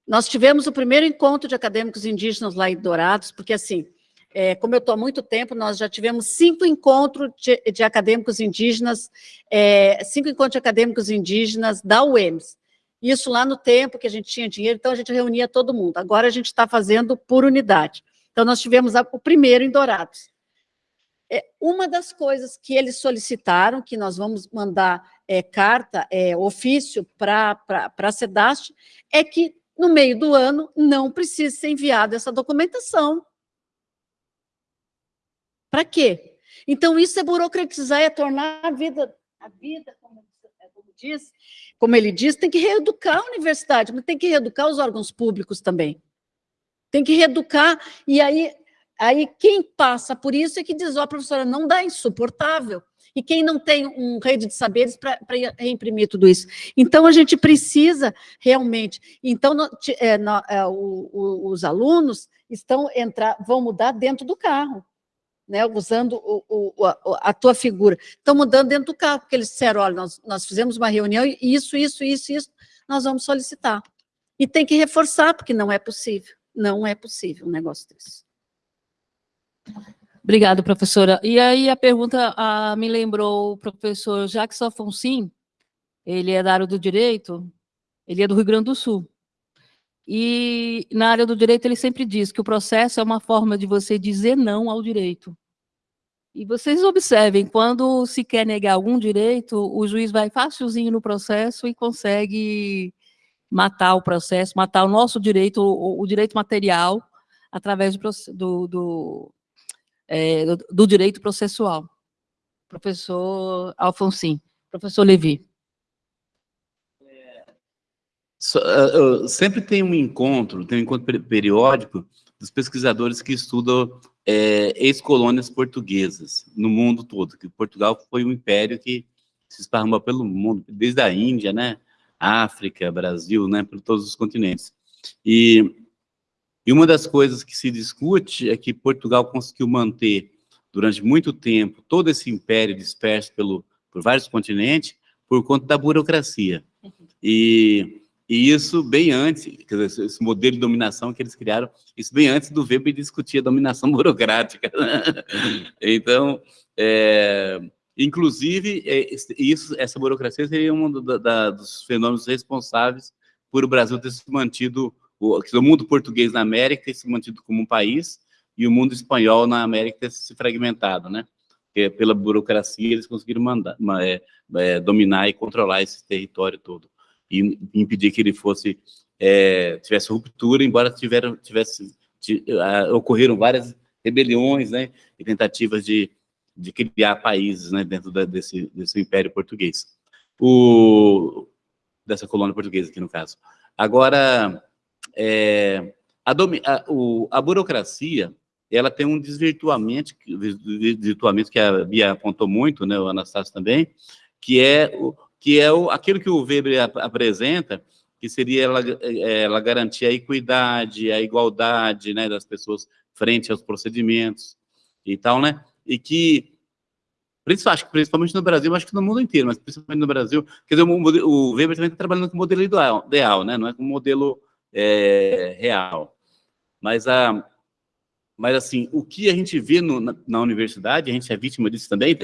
Nós tivemos o primeiro encontro de acadêmicos indígenas lá em Dourados, porque, assim, é, como eu estou há muito tempo, nós já tivemos cinco encontros de, de acadêmicos indígenas, é, cinco encontros de acadêmicos indígenas da UEMS. Isso lá no tempo que a gente tinha dinheiro, então a gente reunia todo mundo. Agora a gente está fazendo por unidade. Então nós tivemos a, o primeiro em Dourados. É, uma das coisas que eles solicitaram, que nós vamos mandar é, carta, é, ofício para a SEDAST, é que no meio do ano, não precisa ser enviada essa documentação. Para quê? Então, isso é burocratizar, é tornar a vida, a vida como, como, diz, como ele diz, tem que reeducar a universidade, mas tem que reeducar os órgãos públicos também. Tem que reeducar, e aí, aí quem passa por isso é que diz, ó, oh, professora, não dá, insuportável. E quem não tem um rede de saberes para reimprimir tudo isso? Então, a gente precisa realmente... Então, no, é, no, é, o, o, os alunos estão entrar, vão mudar dentro do carro né, usando o, o, a, a, tua figura. Estão mudando dentro do carro, porque eles disseram, olha, nós, nós fizemos uma reunião e isso, isso, isso, isso, nós vamos solicitar. E tem que reforçar, porque não é possível. Não é possível um negócio desse. Obrigada, professora. E aí a pergunta a, me lembrou o professor Jacques Alfonsin, ele é da área do direito, ele é do Rio Grande do Sul. E na área do direito ele sempre diz que o processo é uma forma de você dizer não ao direito. E vocês observem, quando se quer negar algum direito, o juiz vai facilzinho no processo e consegue matar o processo, matar o nosso direito, o, o direito material, através do, do, é, do, direito processual. Professor Alfonsim, professor Levi. Ah, sempre tem um encontro, tem um encontro periódico dos pesquisadores que estudam é, ex-colônias portuguesas no mundo todo, que Portugal foi um império que se esparramou pelo mundo, desde a Índia, né, África, Brasil, né, por todos os continentes. E, e uma das coisas que se discute é que Portugal conseguiu manter, durante muito tempo, todo esse império disperso pelo, por vários continentes, por conta da burocracia. E e isso bem antes, dizer, esse modelo de dominação que eles criaram, isso bem antes do Weber discutir a dominação *laughs* burocrática. então, é, inclusive, é, isso, essa burocracia seria um da, dos fenômenos responsáveis por o Brasil ter se mantido, o, o mundo português na América se mantido como um país, e o mundo espanhol na América ter se fragmentado, né? Porque pela burocracia eles conseguiram mandar, é, é, dominar e controlar esse território todo e impedir que ele fosse é, tivesse ruptura, embora tiveram, tivesse, uh, ocorreram várias rebeliões né, e tentativas de, de criar países né, dentro da, desse, desse império português, o, dessa colônia portuguesa aqui no caso. Agora, é, a, a, o, a burocracia, ela tem um desvirtuamento, desvirtuamento que a Bia apontou muito, né, o Anastácio também, que é o, que é o, aquilo que o Weber ap apresenta, que seria ela, é, ela garantir a equidade, a igualdade né, das pessoas frente aos procedimentos e tal, né? E que, principalmente no Brasil, acho que no mundo inteiro, mas principalmente no Brasil, quer dizer, o, o Weber também está trabalhando com modelo ideal, né? Não é com modelo é, real. Mas, a, mas, assim, o que a gente vê no, na, na, universidade, a gente é vítima disso *laughs* também,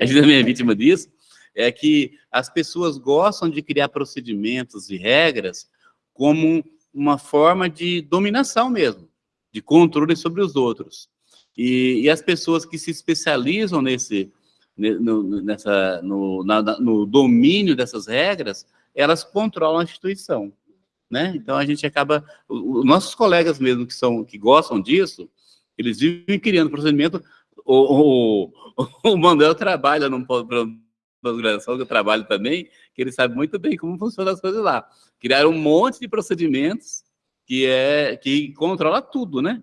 a gente também é vítima disso, é que as pessoas gostam de criar procedimentos e regras como uma forma de dominação mesmo, de controle sobre os outros. E, e as pessoas que se especializam nesse, no, nessa, no, na, no domínio dessas regras, elas controlam a instituição. Né? Então a gente acaba, os nossos colegas mesmo que são que gostam disso, eles vivem criando procedimento. O, o, o Manuel trabalha num pós-graduação que eu trabalho também, que ele sabe muito bem como funcionam as coisas lá. Criaram um monte de procedimentos que, é, que controla tudo, né?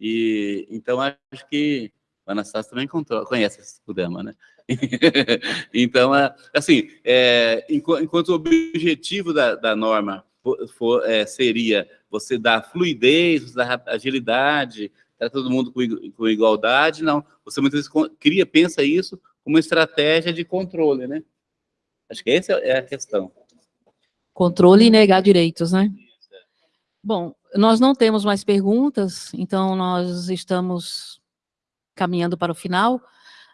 E, então, acho que o Anastácio também controla, conhece esse programa, né? *laughs* então, assim, é, enquanto o objetivo da, da norma for, for, é, seria você dar fluidez, você dar agilidade, para todo mundo com, com igualdade, não. Você muitas vezes cria, pensa isso uma estratégia de controle, né? Acho que essa é a questão. Controle e negar direitos, né? Bom, nós não temos mais perguntas, então nós estamos caminhando para o final.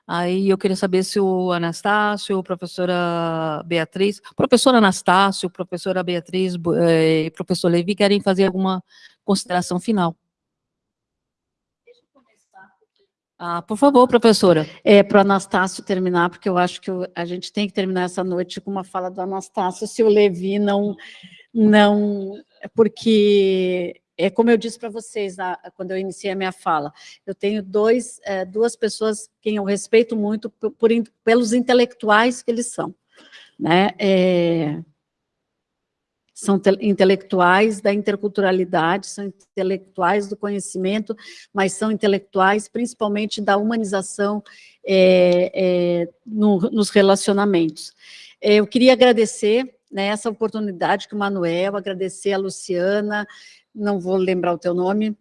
Aí eu queria saber se o Anastácio, professora Beatriz, professora Anastácio, professora Beatriz eh, e professor Levi querem fazer alguma consideração final. Ah, por favor, professora. É, para o Anastácio terminar, porque eu acho que a gente tem que terminar essa noite com uma fala do Anastácio, se o Levi não... não porque, é como eu disse para vocês na, quando eu iniciei a minha fala, eu tenho dois, é, duas pessoas quem eu respeito muito por, por, pelos intelectuais que eles são. Né? É, são intelectuais da interculturalidade, são intelectuais do conhecimento, mas são intelectuais principalmente da humanização é, é, no, nos relacionamentos. Eu queria agradecer né, essa oportunidade que o Manuel, agradecer a Luciana, não vou lembrar o teu nome,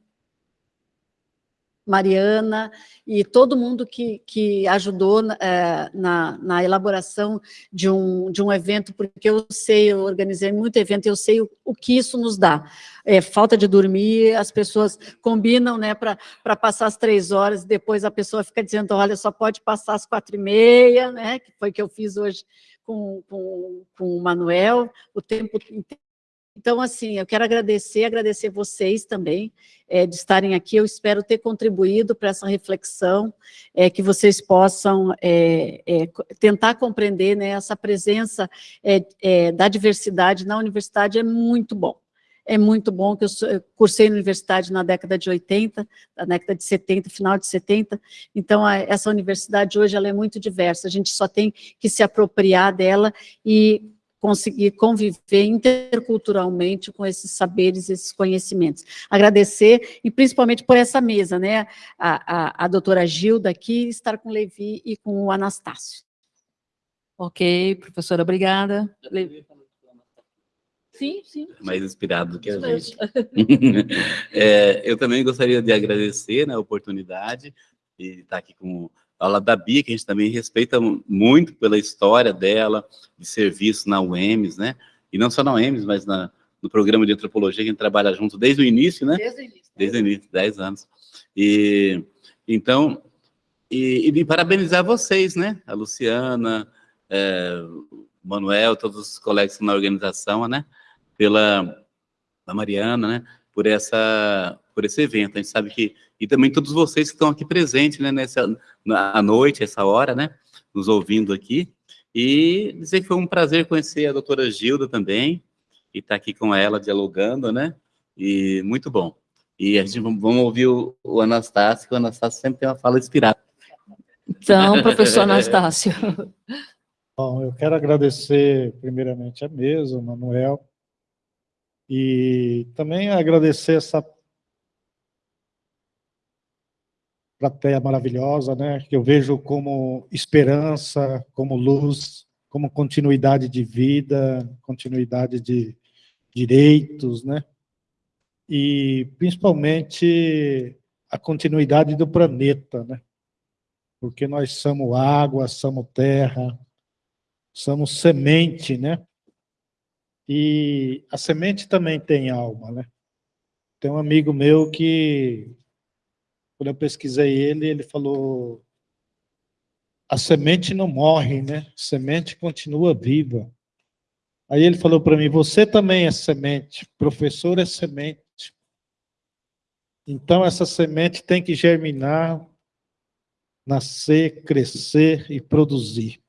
Mariana e todo mundo que, que ajudou é, na, na, elaboração de um, de um evento, porque eu sei, eu organizei muito evento, eu sei o, o que isso nos dá. É, falta de dormir, as pessoas combinam né, para passar as três horas, depois a pessoa fica dizendo, olha, só pode passar as quatro e meia, né, que foi que eu fiz hoje com, com, com o Manuel, o tempo inteiro então, assim, eu quero agradecer, agradecer vocês também é, de estarem aqui. Eu espero ter contribuído para essa reflexão, é, que vocês possam é, tentar compreender né, essa presença da diversidade na universidade é muito bom. É muito bom que eu, eu cursei na universidade na década de 80, na década de 70, final de 70, então a, essa universidade hoje ela é muito diversa, a gente só tem que se apropriar dela e conseguir conviver interculturalmente com esses saberes, esses conhecimentos. Agradecer, e principalmente por essa mesa, né, a, a, a doutora Gilda aqui, estar com o Levi e com o Anastácio. Ok, professora, obrigada. Levi. Sim, sim. Mais inspirado do que a gente. *laughs* é, eu também gostaria de agradecer né, a oportunidade de estar aqui com aula da Bia, que a gente também respeita muito pela história dela, de serviço na UEMS, né? E não só na UEMS, mas na, no programa de antropologia que a gente trabalha junto desde o início, né? Desde o início. Desde o início, 10 anos. E, então, e, e parabenizar vocês, né? A Luciana, é, o Manuel, todos os colegas na organização, né? Pela a Mariana, né? Por, essa, por esse evento. A gente sabe que e também todos vocês que estão aqui presentes, né, nessa à noite, essa hora, né, nos ouvindo aqui. E dizer que foi um prazer conhecer a doutora Gilda também, e estar tá aqui com ela dialogando, né, e muito bom. E a gente vamos ouvir o, o Anastácio, que o Anastácio sempre tem uma fala inspirada. Então, professor Anastácio. *laughs* Bom, eu quero agradecer primeiramente a mesa, o Manuel, e também agradecer essa plateia maravilhosa, né? Que eu vejo como esperança, como luz, como continuidade de vida, continuidade de direitos, né? E principalmente a continuidade do planeta, né? Porque nós somos água, somos terra, somos semente, né? E a semente também tem alma, né? Tem um amigo meu que quando eu pesquisei ele, ele falou: a semente não morre, né? A semente continua viva. Aí ele falou para mim: você também é semente, professor é semente. Então essa semente tem que germinar, nascer, crescer e produzir.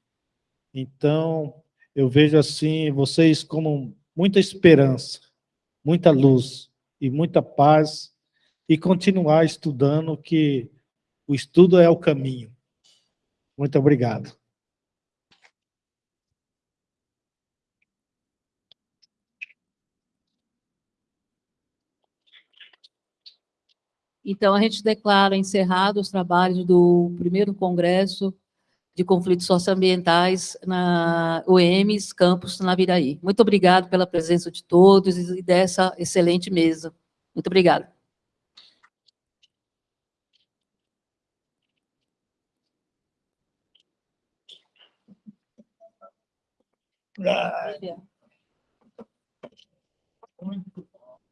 Então eu vejo assim vocês como muita esperança, muita luz e muita paz e continuar estudando, que o estudo é o caminho. Muito obrigado. Então, a gente declara encerrados os trabalhos do primeiro Congresso de Conflitos Socioambientais na UEMS, campus Naviraí. Muito obrigado pela presença de todos e dessa excelente mesa. Muito obrigada. Ah. Muito